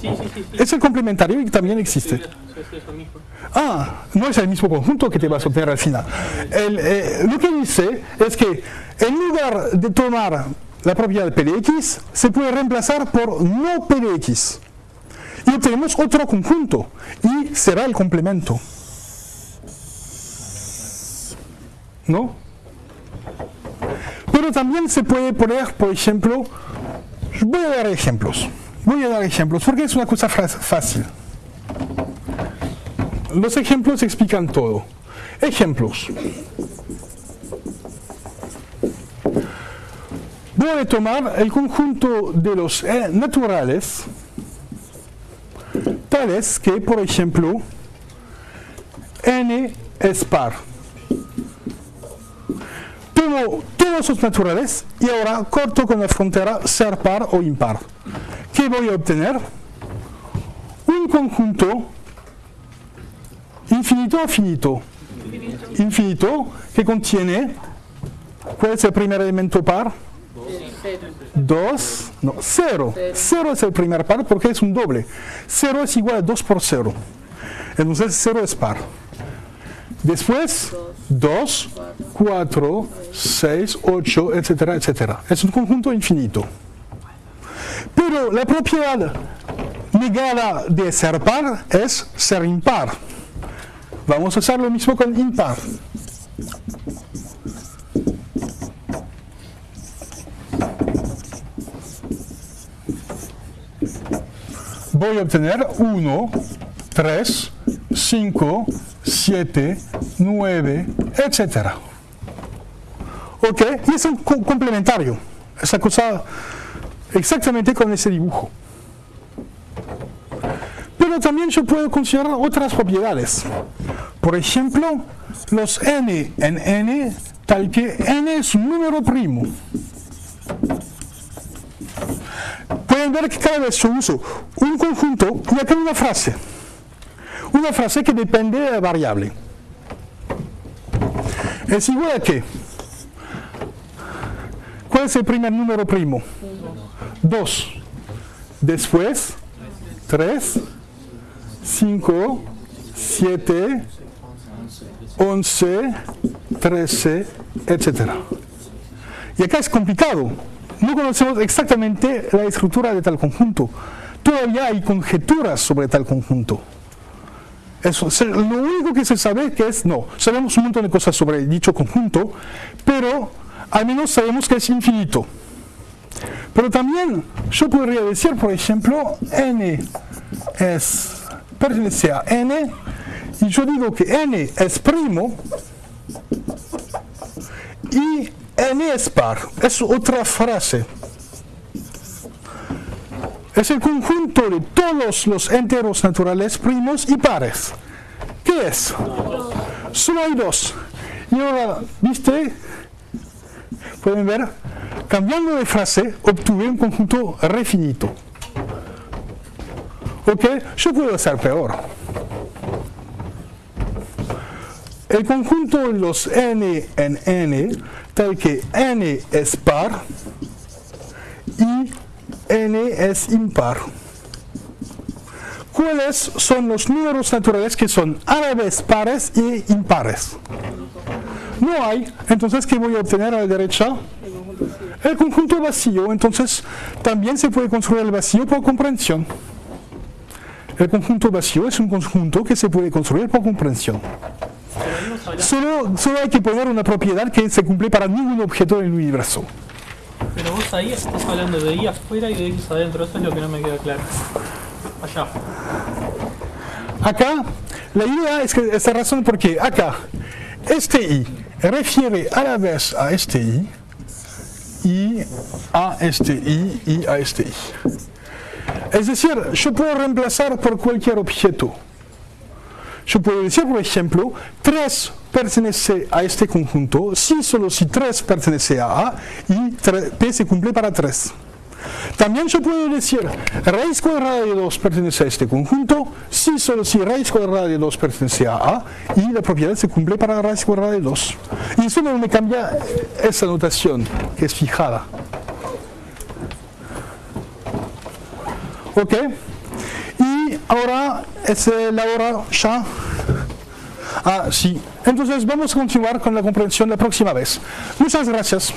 Sí, sí, sí. sí. Es el complementario y también existe. es mismo. Ah, no es el mismo conjunto que te vas a obtener al final. El, eh, lo que dice es que en lugar de tomar la propiedad PDX, se puede reemplazar por no PDX. Y obtenemos otro conjunto y será el complemento. ¿No? Pero también se puede poner, por ejemplo, voy a dar ejemplos. Voy a dar ejemplos porque es una cosa fácil. Los ejemplos explican todo. Ejemplos. Voy a tomar el conjunto de los eh, naturales, tales que, por ejemplo, n es par. Tomo todos los naturales y ahora corto con la frontera ser par o impar. ¿Qué voy a obtener? Un conjunto infinito o finito. Infinito que contiene, ¿cuál es el primer elemento par? 2, no, 0. 0 es el primer par porque es un doble. 0 es igual a 2 por 0. Entonces 0 es par. Después 2, 4, 6, 8, etcétera, etcétera. Es un conjunto infinito. Pero la propiedad negada de ser par es ser impar. Vamos a hacer lo mismo con impar. Voy a obtener 1, 3, 5, 7, 9, etc. ¿Ok? Y es un co- complementario. Esa cosa exactamente con ese dibujo. Pero también yo puedo considerar otras propiedades. Por ejemplo, los n en n, tal que n es un número primo. Pueden ver que cada vez yo uso un conjunto y acá una frase. Una frase que depende de la variable. Es igual a qué? ¿Cuál es el primer número primo? 2. Después, 3, 5, 7, 11, 13, etc. Y acá es complicado. No conocemos exactamente la estructura de tal conjunto. Todavía hay conjeturas sobre tal conjunto. Lo único que se sabe que es, no, sabemos un montón de cosas sobre dicho conjunto, pero al menos sabemos que es infinito. Pero también yo podría decir, por ejemplo, n es, pertenece a n, y yo digo que n es primo, y n es par. Es otra frase. Es el conjunto de todos los enteros naturales primos y pares. ¿Qué es? Solo hay dos. Y ahora, ¿viste? Pueden ver, cambiando de frase, obtuve un conjunto refinito. ¿Ok? Yo puedo hacer peor. El conjunto de los n en n, tal que n es par y n es impar. ¿Cuáles son los números naturales que son a la vez pares y impares? No hay, entonces ¿qué voy a obtener a la derecha? El conjunto vacío, entonces también se puede construir el vacío por comprensión. El conjunto vacío es un conjunto que se puede construir por comprensión. Solo, solo hay que poner una propiedad que se cumple para ningún objeto del universo. Pero vos ahí estás hablando de I afuera y de X adentro, eso es lo que no me queda claro. Allá. Acá, la idea es que esta razón porque acá, este i refiere a la vez a este i, y a este i y a este i. Es decir, yo puedo reemplazar por cualquier objeto. Yo puedo decir, por ejemplo, 3 pertenece a este conjunto, si solo si 3 pertenece a A y tre- P se cumple para 3. También yo puedo decir raíz cuadrada de 2 pertenece a este conjunto, si solo si raíz cuadrada de 2 pertenece a A y la propiedad se cumple para raíz cuadrada de 2. Y eso no me cambia esa notación que es fijada. ¿Ok? Y ahora es eh, la hora ya. Ah, sí. Entonces vamos a continuar con la comprensión la próxima vez. Muchas gracias.